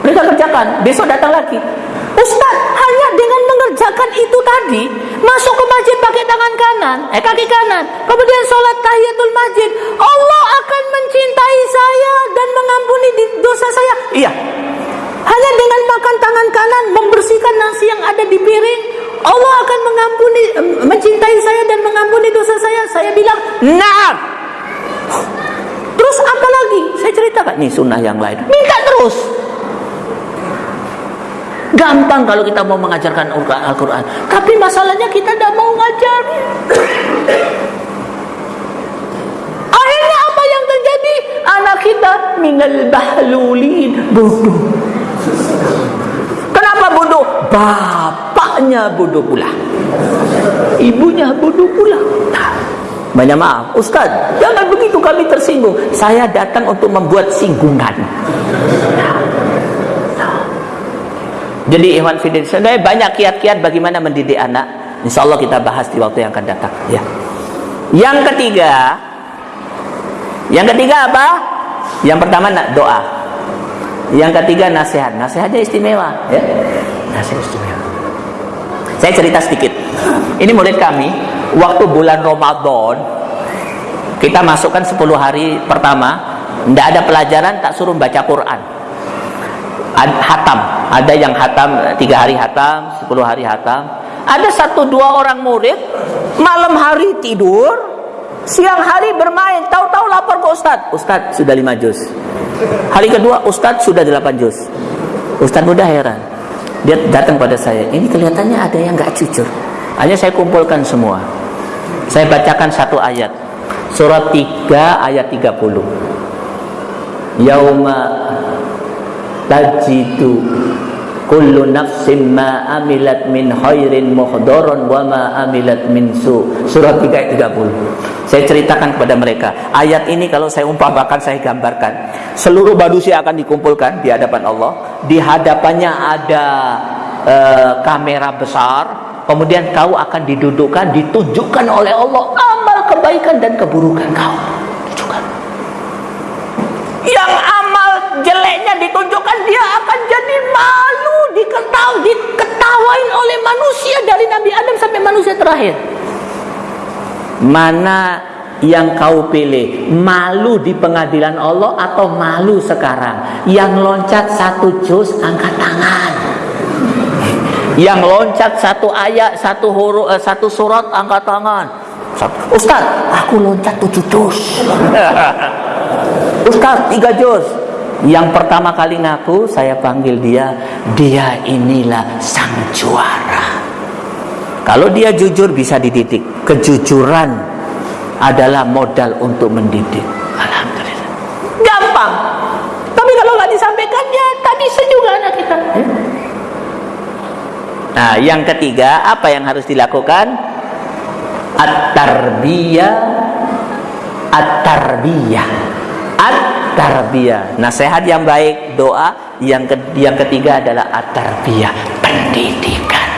Mereka kerjakan, besok datang lagi. Ustaz, hanya dengan mengerjakan itu tadi, masuk ke masjid pakai tangan kanan, eh kaki kanan, kemudian sholat tahiyatul masjid, Allah akan mencintai saya dan mengampuni dosa saya. Iya. Hanya dengan makan tangan kanan, membersihkan nasi yang ada di piring, Allah akan mengampuni, mencintai saya dan mengampuni dosa saya. Saya bilang, nah. Terus apa lagi? Saya ceritakan, nih sunnah yang lain. Minta terus. Gampang kalau kita mau mengajarkan Al-Quran. Tapi masalahnya kita tidak mau ngajarin. Akhirnya apa yang terjadi? Anak kita minal bahlulin. Bodoh. Bapaknya bodoh pula. Ibunya bodoh pula. Banyak maaf, Ustaz, jangan begitu kami tersinggung. Saya datang untuk membuat singgungan. Jadi Ikhwan Fidin, sebenarnya banyak kiat-kiat bagaimana mendidik anak. Insya Allah kita bahas di waktu yang akan datang. Ya. Yang ketiga, yang ketiga apa? Yang pertama doa. Yang ketiga nasihat. Nasihatnya istimewa. Ya. Nasihat istimewa. Saya cerita sedikit. Ini murid kami, waktu bulan Ramadan, kita masukkan 10 hari pertama, Tidak ada pelajaran tak suruh baca Quran. Ad, hatam. Ada yang hatam tiga hari hatam, sepuluh hari hatam. Ada satu dua orang murid malam hari tidur, siang hari bermain. Tahu-tahu lapor ke Ustadz. Ustadz sudah lima juz. Hari kedua Ustadz sudah delapan juz. Ustadz mudah heran. Dia datang pada saya. Ini kelihatannya ada yang nggak jujur. Hanya saya kumpulkan semua. Saya bacakan satu ayat. Surat 3 ayat 30. Yauma tajidu kullu nafsin ma amilat min khairin muhdaran wa ma amilat min su. Surat 3 ayat 30. Saya ceritakan kepada mereka. Ayat ini kalau saya umpamakan, saya gambarkan. Seluruh manusia akan dikumpulkan di hadapan Allah. Di hadapannya ada uh, kamera besar Kemudian kau akan didudukkan, ditunjukkan oleh Allah amal kebaikan dan keburukan kau. Tunjukkan. Yang jeleknya ditunjukkan, dia akan jadi malu, diketahui, diketawain oleh manusia dari Nabi Adam sampai manusia terakhir. Mana yang kau pilih malu di pengadilan Allah atau malu sekarang yang loncat satu juz angkat tangan yang loncat satu ayat, satu huruf, eh, satu surat angkat tangan. Ustaz, aku loncat tujuh juz. [laughs] Ustaz, tiga juz. Yang pertama kali ngaku, saya panggil dia, dia inilah sang juara. Kalau dia jujur bisa dididik. Kejujuran adalah modal untuk mendidik. Alhamdulillah. Gampang. Tapi kalau nggak disampaikan, ya tadi sejuga anak kita. Eh? Nah, yang ketiga apa yang harus dilakukan? At-tarbiyah At-tarbiyah At-tarbiyah Nasihat yang baik, doa Yang ke yang ketiga adalah at-tarbiyah Pendidikan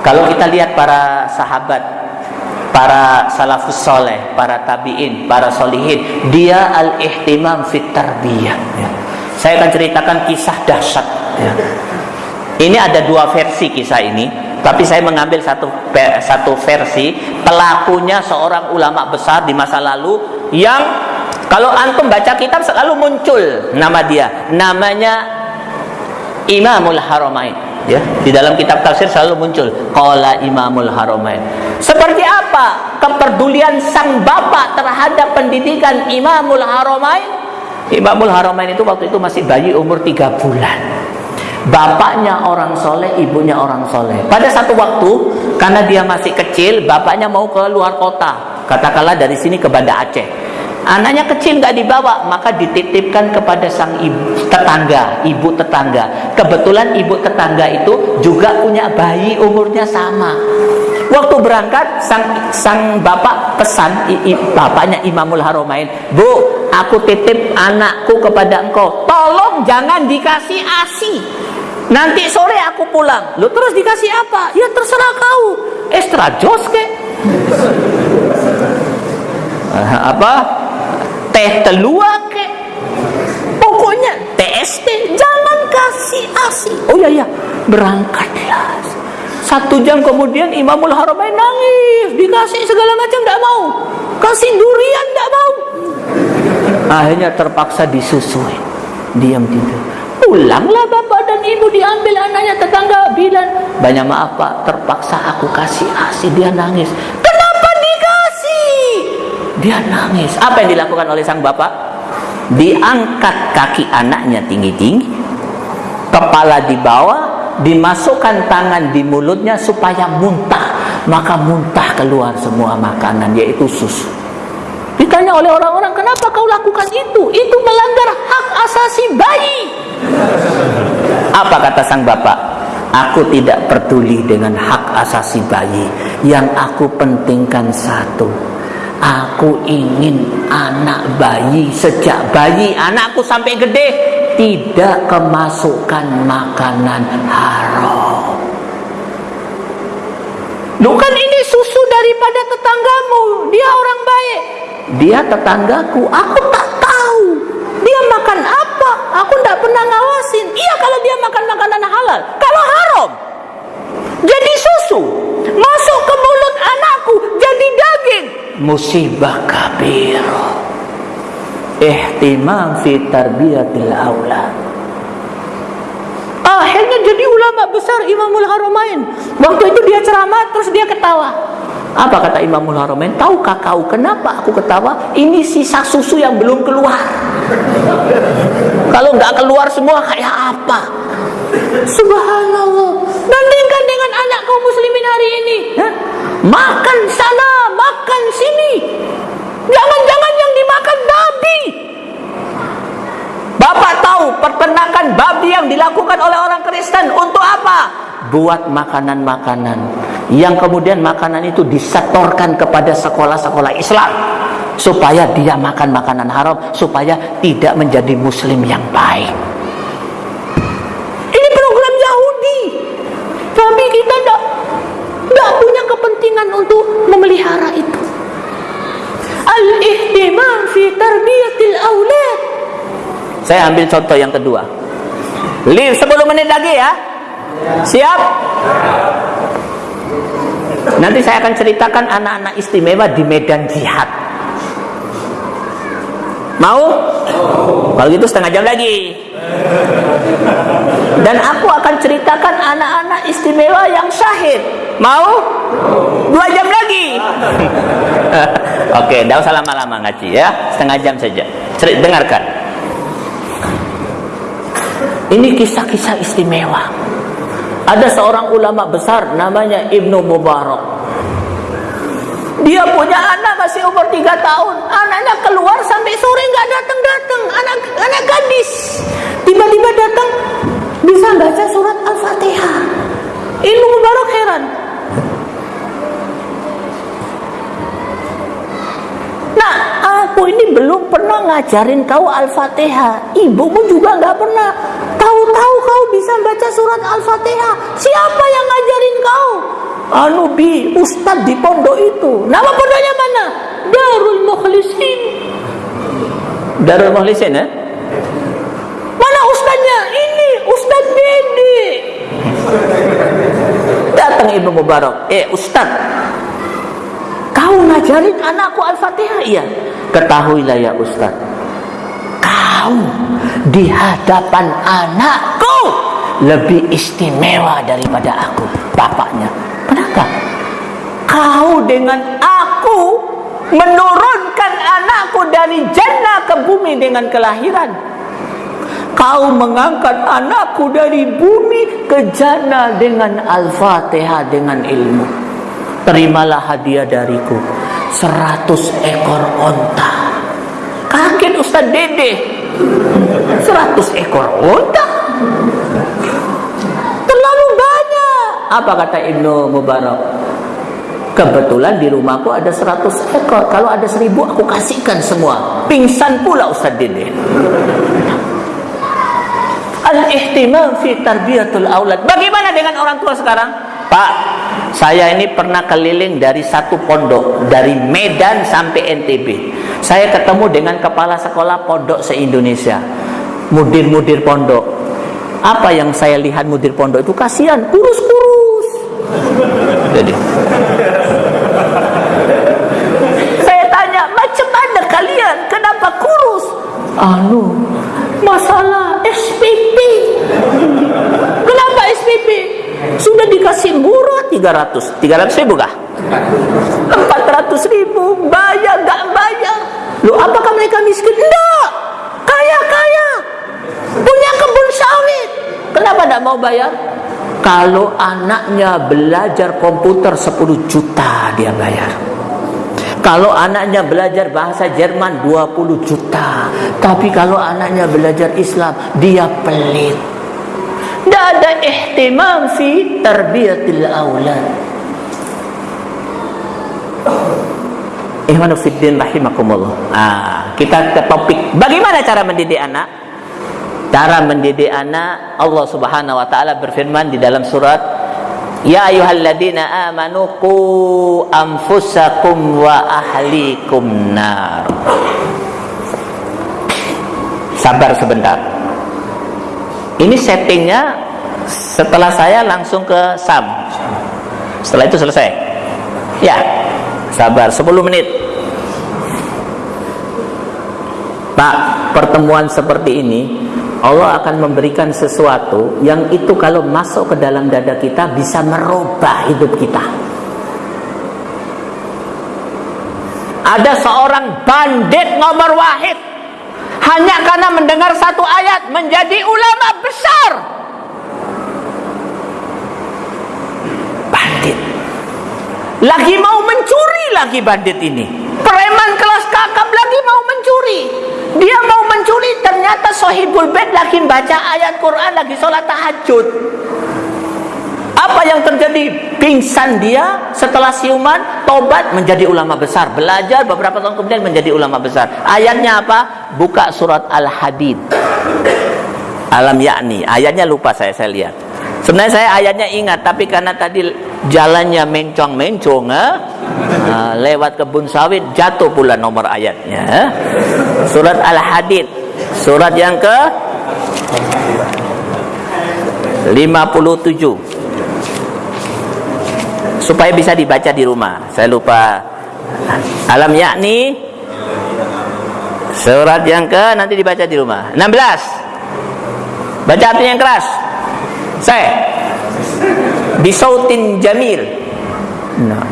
Kalau kita lihat para sahabat Para salafus soleh Para tabi'in, para solihin Dia al-ihtimam fit tarbiyah ya. Saya akan ceritakan kisah dahsyat. Ya. Ini ada dua versi kisah ini, tapi saya mengambil satu satu versi pelakunya seorang ulama besar di masa lalu yang kalau antum baca kitab selalu muncul nama dia, namanya Imamul Haramain. Ya, di dalam kitab tafsir selalu muncul qala Imamul Haramain. Seperti apa kepedulian sang bapak terhadap pendidikan Imamul Haramain? Imamul Haramain itu waktu itu masih bayi umur tiga bulan. Bapaknya orang soleh, ibunya orang soleh. Pada satu waktu, karena dia masih kecil, bapaknya mau ke luar kota. Katakanlah dari sini ke Banda Aceh. Anaknya kecil nggak dibawa, maka dititipkan kepada sang ibu tetangga, ibu tetangga. Kebetulan ibu tetangga itu juga punya bayi umurnya sama. Waktu berangkat sang sang bapak pesan i, i, bapaknya Imamul Haromain, "Bu, aku titip anakku kepada engkau. Tolong jangan dikasih ASI. Nanti sore aku pulang." Lu terus dikasih apa? Ya terserah kau. Extra jos ke? apa? Teh telua ke? Pokoknya TST jangan kasih ASI. Oh iya ya, berangkatlah satu jam kemudian Imamul Haramain nangis, dikasih segala macam tidak mau, kasih durian tidak mau. Akhirnya terpaksa disusui, diam tidur. Pulanglah bapak dan ibu diambil anaknya tetangga bilang banyak maaf pak terpaksa aku kasih asi dia nangis. Kenapa dikasih? Dia nangis. Apa yang dilakukan oleh sang bapak? Diangkat kaki anaknya tinggi-tinggi, kepala di bawah, dimasukkan tangan di mulutnya supaya muntah maka muntah keluar semua makanan yaitu susu ditanya oleh orang-orang kenapa kau lakukan itu? Itu melanggar hak asasi bayi. Apa kata sang bapak? Aku tidak peduli dengan hak asasi bayi. Yang aku pentingkan satu Aku ingin anak bayi sejak bayi anakku sampai gede tidak kemasukan makanan haram. Bukan ini susu daripada tetanggamu, dia orang baik. Dia tetanggaku, aku tak tahu. Dia makan apa? Aku tidak pernah ngawasin. Iya kalau dia makan makanan halal. Kalau haram, jadi susu masuk ke mulut anakku jadi daging musibah kabir. Ihtimam fi tarbiyatil aulad. Akhirnya jadi ulama besar Imamul Haramain. Waktu itu dia ceramah terus dia ketawa. Apa kata Imamul Haramain? Tahukah kau kenapa aku ketawa? Ini sisa susu yang belum keluar. Kalau nggak keluar semua kayak apa? Subhanallah. Bandingkan dengan anak kaum muslimin hari ini. Makan sana, makan sini. Jangan-jangan yang dimakan babi. Bapak tahu peternakan babi yang dilakukan oleh orang Kristen untuk apa? Buat makanan-makanan yang kemudian makanan itu disetorkan kepada sekolah-sekolah Islam supaya dia makan makanan haram supaya tidak menjadi muslim yang baik. Ini program Yahudi. Tapi kita tidak tidak punya kepentingan untuk memelihara itu. Al-ihtimam fi tarbiyatil aulad. Saya ambil contoh yang kedua. Live 10 menit lagi ya. Siap? Nanti saya akan ceritakan anak-anak istimewa di medan jihad. Mau? Kalau gitu setengah jam lagi. Dan aku akan ceritakan anak-anak istimewa yang syahid. Mau? Dua jam lagi. [laughs] Oke, tidak usah lama-lama ngaji ya. Setengah jam saja. Cerit, dengarkan. Ini kisah-kisah istimewa. Ada seorang ulama besar namanya Ibnu Mubarak. Dia punya anak masih umur 3 tahun. Anaknya keluar sampai sore nggak datang-datang. Anak anak gadis. Tiba-tiba datang bisa baca surat Al-Fatihah. Ibnu Mubarak heran. Nah, aku ini belum pernah ngajarin kau Al-Fatihah. Ibumu juga nggak pernah. Tahu-tahu kau bisa baca surat Al-Fatihah. Siapa yang ngajarin kau? Anu bi Ustadz di pondok itu. Nama pondoknya mana? Darul Mukhlisin. Darul Mukhlisin ya? Mana ustadznya? Ini Ustadz Dede. Datang Ibu Mubarak. Eh Ustadz, kau ngajarin anakku Al-Fatihah? Iya. Ketahuilah ya Ustaz. Kau di hadapan anakku lebih istimewa daripada aku, bapaknya. Kenapa? Kau dengan aku menurunkan anakku dari jannah ke bumi dengan kelahiran. Kau mengangkat anakku dari bumi ke jannah dengan Al-Fatihah dengan ilmu terimalah hadiah dariku. 100 ekor onta. Kaget Ustaz Dede. 100 ekor onta? Terlalu banyak. Apa kata Ibnu Mubarak? Kebetulan di rumahku ada 100 ekor. Kalau ada 1000 aku kasihkan semua. Pingsan pula Ustaz Dede. Al-ihtimam fi tarbiyatul aulad. Bagaimana dengan orang tua sekarang? Pak, saya ini pernah keliling dari satu pondok dari Medan sampai NTB. Saya ketemu dengan kepala sekolah pondok se-Indonesia. Mudir-mudir pondok. Apa yang saya lihat mudir pondok itu kasihan, kurus-kurus. Jadi Saya tanya, macam mana kalian? Kenapa kurus? Anu, masalah Sudah dikasih murah 300. 300 ribu kah? 400 ribu. Bayar, gak bayar. Loh, apakah mereka miskin? Enggak. Kaya-kaya. Punya kebun sawit. Kenapa tidak mau bayar? Kalau anaknya belajar komputer 10 juta dia bayar. Kalau anaknya belajar bahasa Jerman 20 juta. Tapi kalau anaknya belajar Islam, dia pelit. Tidak ada ihtimam fi tarbiyatil aulad. Ihwanu fiddin rahimakumullah. Ah, kita ke topik bagaimana cara mendidik anak? Cara mendidik anak Allah Subhanahu wa taala berfirman di dalam surat Ya ayyuhalladzina amanu qu anfusakum wa ahlikum nar. Sabar sebentar ini settingnya setelah saya langsung ke sam. Setelah itu selesai. Ya sabar 10 menit. Pak pertemuan seperti ini Allah akan memberikan sesuatu yang itu kalau masuk ke dalam dada kita bisa merubah hidup kita. Ada seorang bandit nomor wahid hanya karena mendengar satu ayat menjadi ulama besar. Bandit. Lagi mau mencuri lagi bandit ini. Preman kelas kakap lagi mau mencuri. Dia mau mencuri ternyata sohibul bed lagi baca ayat Quran lagi sholat tahajud. Apa yang terjadi? Pingsan dia setelah siuman, tobat menjadi ulama besar. Belajar beberapa tahun kemudian menjadi ulama besar. Ayatnya apa? Buka surat Al-Hadid. Alam yakni. Ayatnya lupa saya, saya lihat. Sebenarnya saya ayatnya ingat, tapi karena tadi jalannya mencong-mencong, eh? Nah, lewat kebun sawit jatuh pula nomor ayatnya. Eh? Surat Al-Hadid. Surat yang ke 57 supaya bisa dibaca di rumah. Saya lupa. Alam yakni surat yang ke nanti dibaca di rumah. 16. Baca artinya yang keras. Saya bisautin jamil. Nah.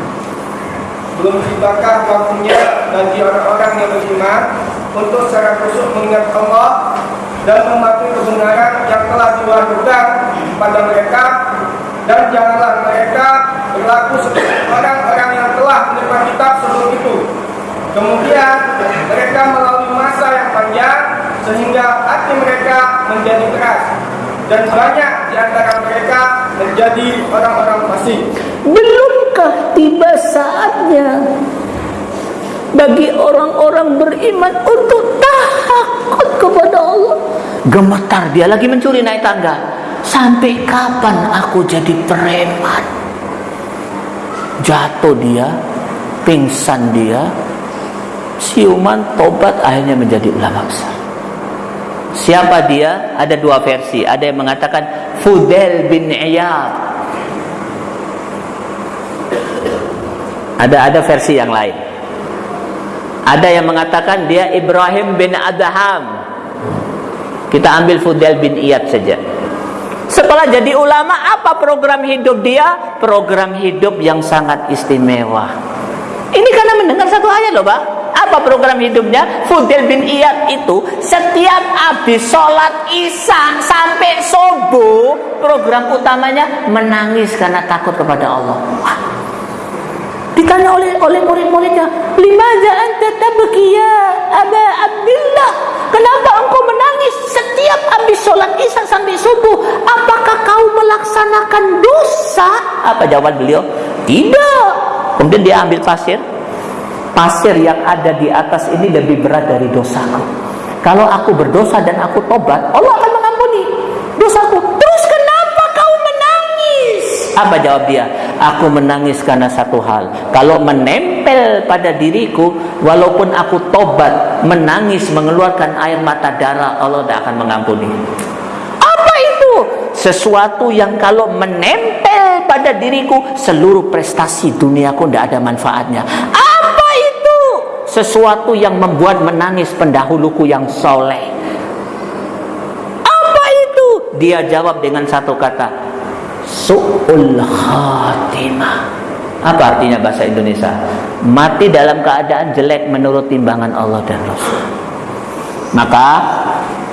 Belum tibakah waktunya bagi orang-orang yang beriman untuk secara khusyuk mengingat Allah dan mematuhi kebenaran yang telah diwahyukan pada mereka dan janganlah mereka berlaku seperti orang-orang yang telah menerima kitab sebelum itu. Kemudian mereka melalui masa yang panjang sehingga hati mereka menjadi keras dan banyak di antara mereka menjadi orang-orang fasik. Belumkah tiba saatnya bagi orang-orang beriman untuk takut kepada Allah? Gemetar dia lagi mencuri naik tangga. Sampai kapan aku jadi preman? Jatuh dia, pingsan dia, siuman tobat akhirnya menjadi ulama besar. Siapa dia? Ada dua versi. Ada yang mengatakan Fudel bin Iyad. Ada ada versi yang lain. Ada yang mengatakan dia Ibrahim bin Adham. Kita ambil Fudel bin Iyad saja. Setelah jadi ulama, apa program hidup dia? Program hidup yang sangat istimewa. Ini karena mendengar satu ayat loh, Pak. Apa program hidupnya? Fudel bin Iyad itu setiap habis sholat isya sampai subuh, program utamanya menangis karena takut kepada Allah. Ditanya oleh oleh murid-muridnya, lima jangan tetap bekia, Aba Abdullah. Kenapa engkau menangis setiap habis sholat isya sampai subuh? Apakah kau melaksanakan dosa? Apa jawaban beliau? Tidak. Kemudian dia ambil pasir. Pasir yang ada di atas ini lebih berat dari dosaku. Kalau aku berdosa dan aku tobat, Allah akan mengampuni dosaku. Apa jawab dia? Aku menangis karena satu hal. Kalau menempel pada diriku, walaupun aku tobat, menangis, mengeluarkan air mata darah, Allah tidak akan mengampuni. Apa itu? Sesuatu yang kalau menempel pada diriku, seluruh prestasi duniaku tidak ada manfaatnya. Apa itu? Sesuatu yang membuat menangis pendahuluku yang soleh. Apa itu? Dia jawab dengan satu kata, su'ul khatimah. Apa artinya bahasa Indonesia? Mati dalam keadaan jelek menurut timbangan Allah dan Rasul. Maka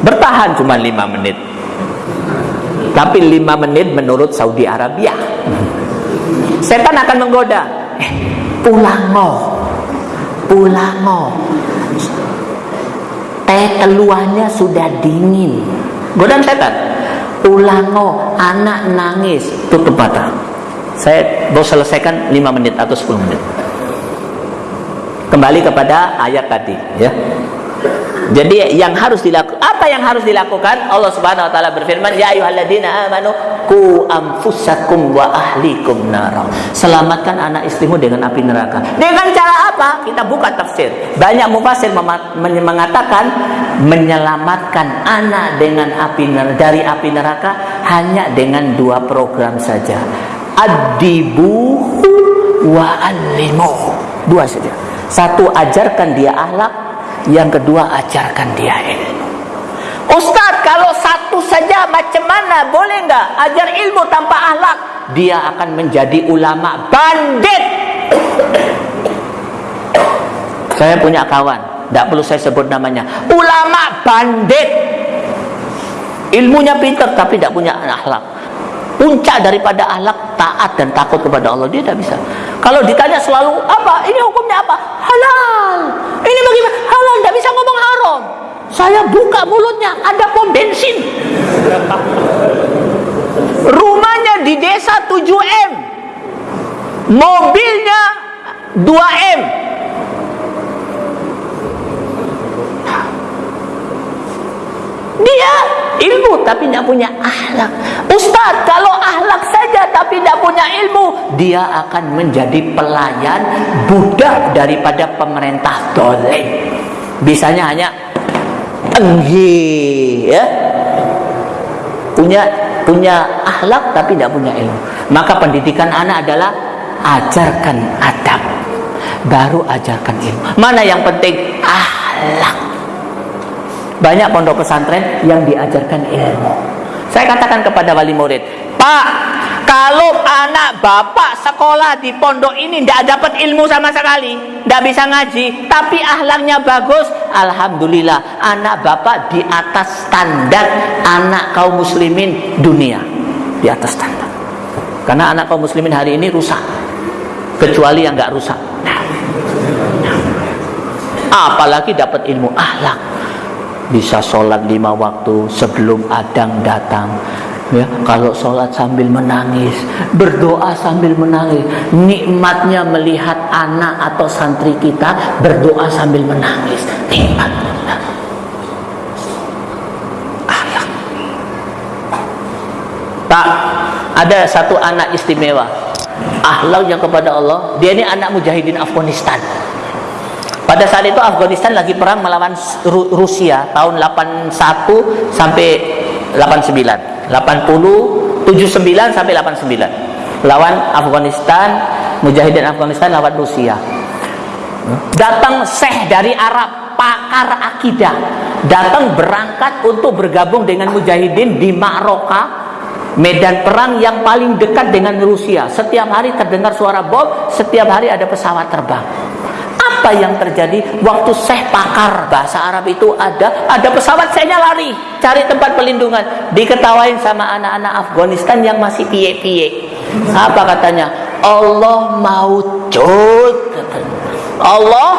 bertahan cuma lima menit. Tapi lima menit menurut Saudi Arabia. Setan akan menggoda. Eh, pulang mau teh keluarnya sudah dingin. Godaan setan ulango anak nangis. Tutup mata saya mau selesaikan 5 menit atau 10 menit. Kembali kepada ayat tadi ya jadi yang harus dilakukan apa yang harus dilakukan? Allah Subhanahu wa taala berfirman, "Ya ayyuhalladzina amanu qu anfusakum wa ahlikum nara." Selamatkan anak istrimu dengan api neraka. Dengan cara apa? Kita buka tafsir. Banyak mufassir mengatakan menyelamatkan anak dengan api neraka dari api neraka hanya dengan dua program saja. Adibuhu wa alimu. Dua saja. Satu ajarkan dia akhlak Yang kedua, ajarkan dia ilmu. Ustadz, kalau satu saja macam mana? Boleh nggak? Ajar ilmu tanpa ahlak. Dia akan menjadi ulama bandit. Saya punya kawan, tidak perlu saya sebut namanya. Ulama bandit. Ilmunya pintar tapi tidak punya akhlak. Puncak daripada akhlak taat dan takut kepada Allah dia tidak bisa. Kalau ditanya selalu apa? Ini hukumnya apa? Halal. Ini bagaimana? Halal tidak bisa ngomong haram. Saya buka mulutnya ada pom bensin. Rumahnya di desa 7M. Mobilnya 2M. Dia ilmu tapi tidak punya akhlak. Ustaz, kalau akhlak saja tapi tidak punya ilmu, dia akan menjadi pelayan budak daripada pemerintah dolim. Bisanya hanya enggi, ya. Punya punya akhlak tapi tidak punya ilmu. Maka pendidikan anak adalah ajarkan adab, baru ajarkan ilmu. Mana yang penting? Akhlak. Banyak pondok pesantren yang diajarkan ilmu. Saya katakan kepada wali murid, Pak, kalau anak bapak sekolah di pondok ini tidak dapat ilmu sama sekali, tidak bisa ngaji, tapi ahlaknya bagus, alhamdulillah, anak bapak di atas standar anak kaum muslimin dunia, di atas standar. Karena anak kaum muslimin hari ini rusak, kecuali yang nggak rusak. Apalagi dapat ilmu ahlak bisa sholat lima waktu sebelum adang datang. Ya kalau sholat sambil menangis berdoa sambil menangis nikmatnya melihat anak atau santri kita berdoa sambil menangis nikmat tak ada satu anak istimewa. Yang kepada Allah dia ini anak mujahidin Afghanistan pada saat itu Afghanistan lagi perang melawan Rusia tahun 81 sampai 89. 80 79 sampai 89. Lawan Afghanistan, Mujahidin Afghanistan lawan Rusia. Datang Syekh dari Arab, pakar akidah, datang berangkat untuk bergabung dengan Mujahidin di Ma'roka, medan perang yang paling dekat dengan Rusia. Setiap hari terdengar suara bom, setiap hari ada pesawat terbang apa yang terjadi? Waktu Syekh pakar bahasa Arab itu ada ada pesawat saya lari cari tempat pelindungan. Diketawain sama anak-anak Afghanistan yang masih piye-piye. Apa katanya? Allah mau cut Allah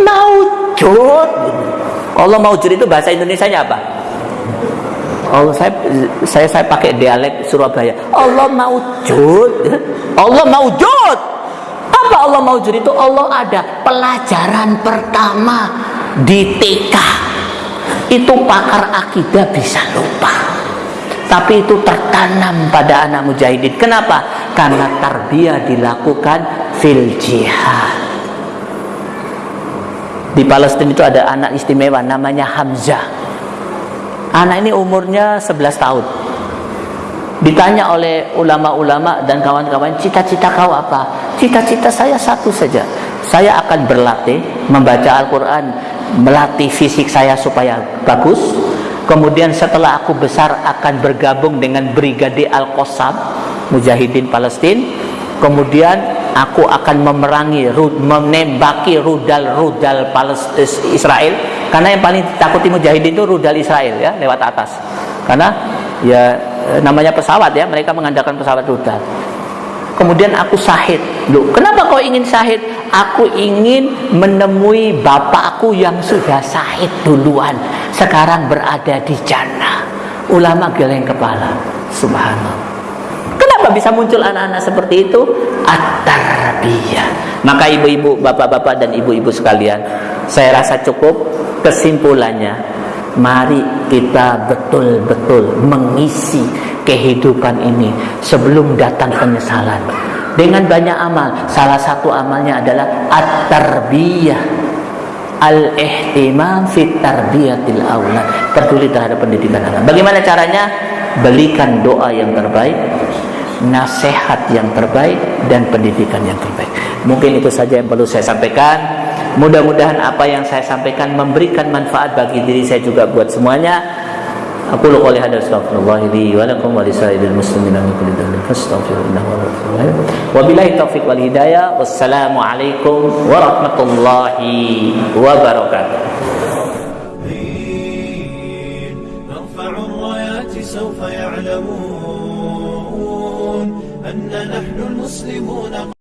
mau cut Allah mau cut itu bahasa Indonesia nya apa? Allah saya saya saya pakai dialek Surabaya. Allah mau cut Allah mau cut apa Allah mau jadi itu? Allah ada pelajaran pertama di TK. Itu pakar akidah bisa lupa. Tapi itu tertanam pada anak mujahidin. Kenapa? Karena tarbiyah dilakukan fil jihad. Di Palestina itu ada anak istimewa namanya Hamzah. Anak ini umurnya 11 tahun Ditanya oleh ulama-ulama dan kawan-kawan, cita-cita kau apa? Cita-cita saya satu saja. Saya akan berlatih membaca Al-Quran, melatih fisik saya supaya bagus. Kemudian setelah aku besar akan bergabung dengan Brigade Al-Qassam, Mujahidin Palestina. Kemudian aku akan memerangi, menembaki rudal-rudal Israel. Karena yang paling takuti Mujahidin itu rudal Israel ya, lewat atas. Karena ya Eh, namanya pesawat ya mereka mengandalkan pesawat rudal kemudian aku sahid. Loh, kenapa kau ingin sahid? Aku ingin menemui bapakku yang sudah sahid duluan. Sekarang berada di jannah. Ulama geleng kepala. Subhanallah. Kenapa bisa muncul anak-anak seperti itu? At-tarbiyah. Maka ibu-ibu bapak-bapak dan ibu-ibu sekalian saya rasa cukup kesimpulannya Mari kita betul-betul mengisi kehidupan ini sebelum datang penyesalan. Dengan banyak amal, salah satu amalnya adalah at-tarbiyah al-ihtimam fit tarbiyatil aulad. Peduli terhadap pendidikan anak. Bagaimana caranya? Belikan doa yang terbaik, nasihat yang terbaik dan pendidikan yang terbaik. Mungkin itu saja yang perlu saya sampaikan. Mudah-mudahan apa yang saya sampaikan memberikan manfaat bagi diri saya juga buat semuanya. Aku lu qouli hadza astaghfirullah li wa lakum wa lisairil muslimin min kulli dhanbin fastaghfiruhu innahu rahim. Wabillahi taufiq wal hidayah. Wassalamu alaikum warahmatullahi wabarakatuh. أن نحن المسلمون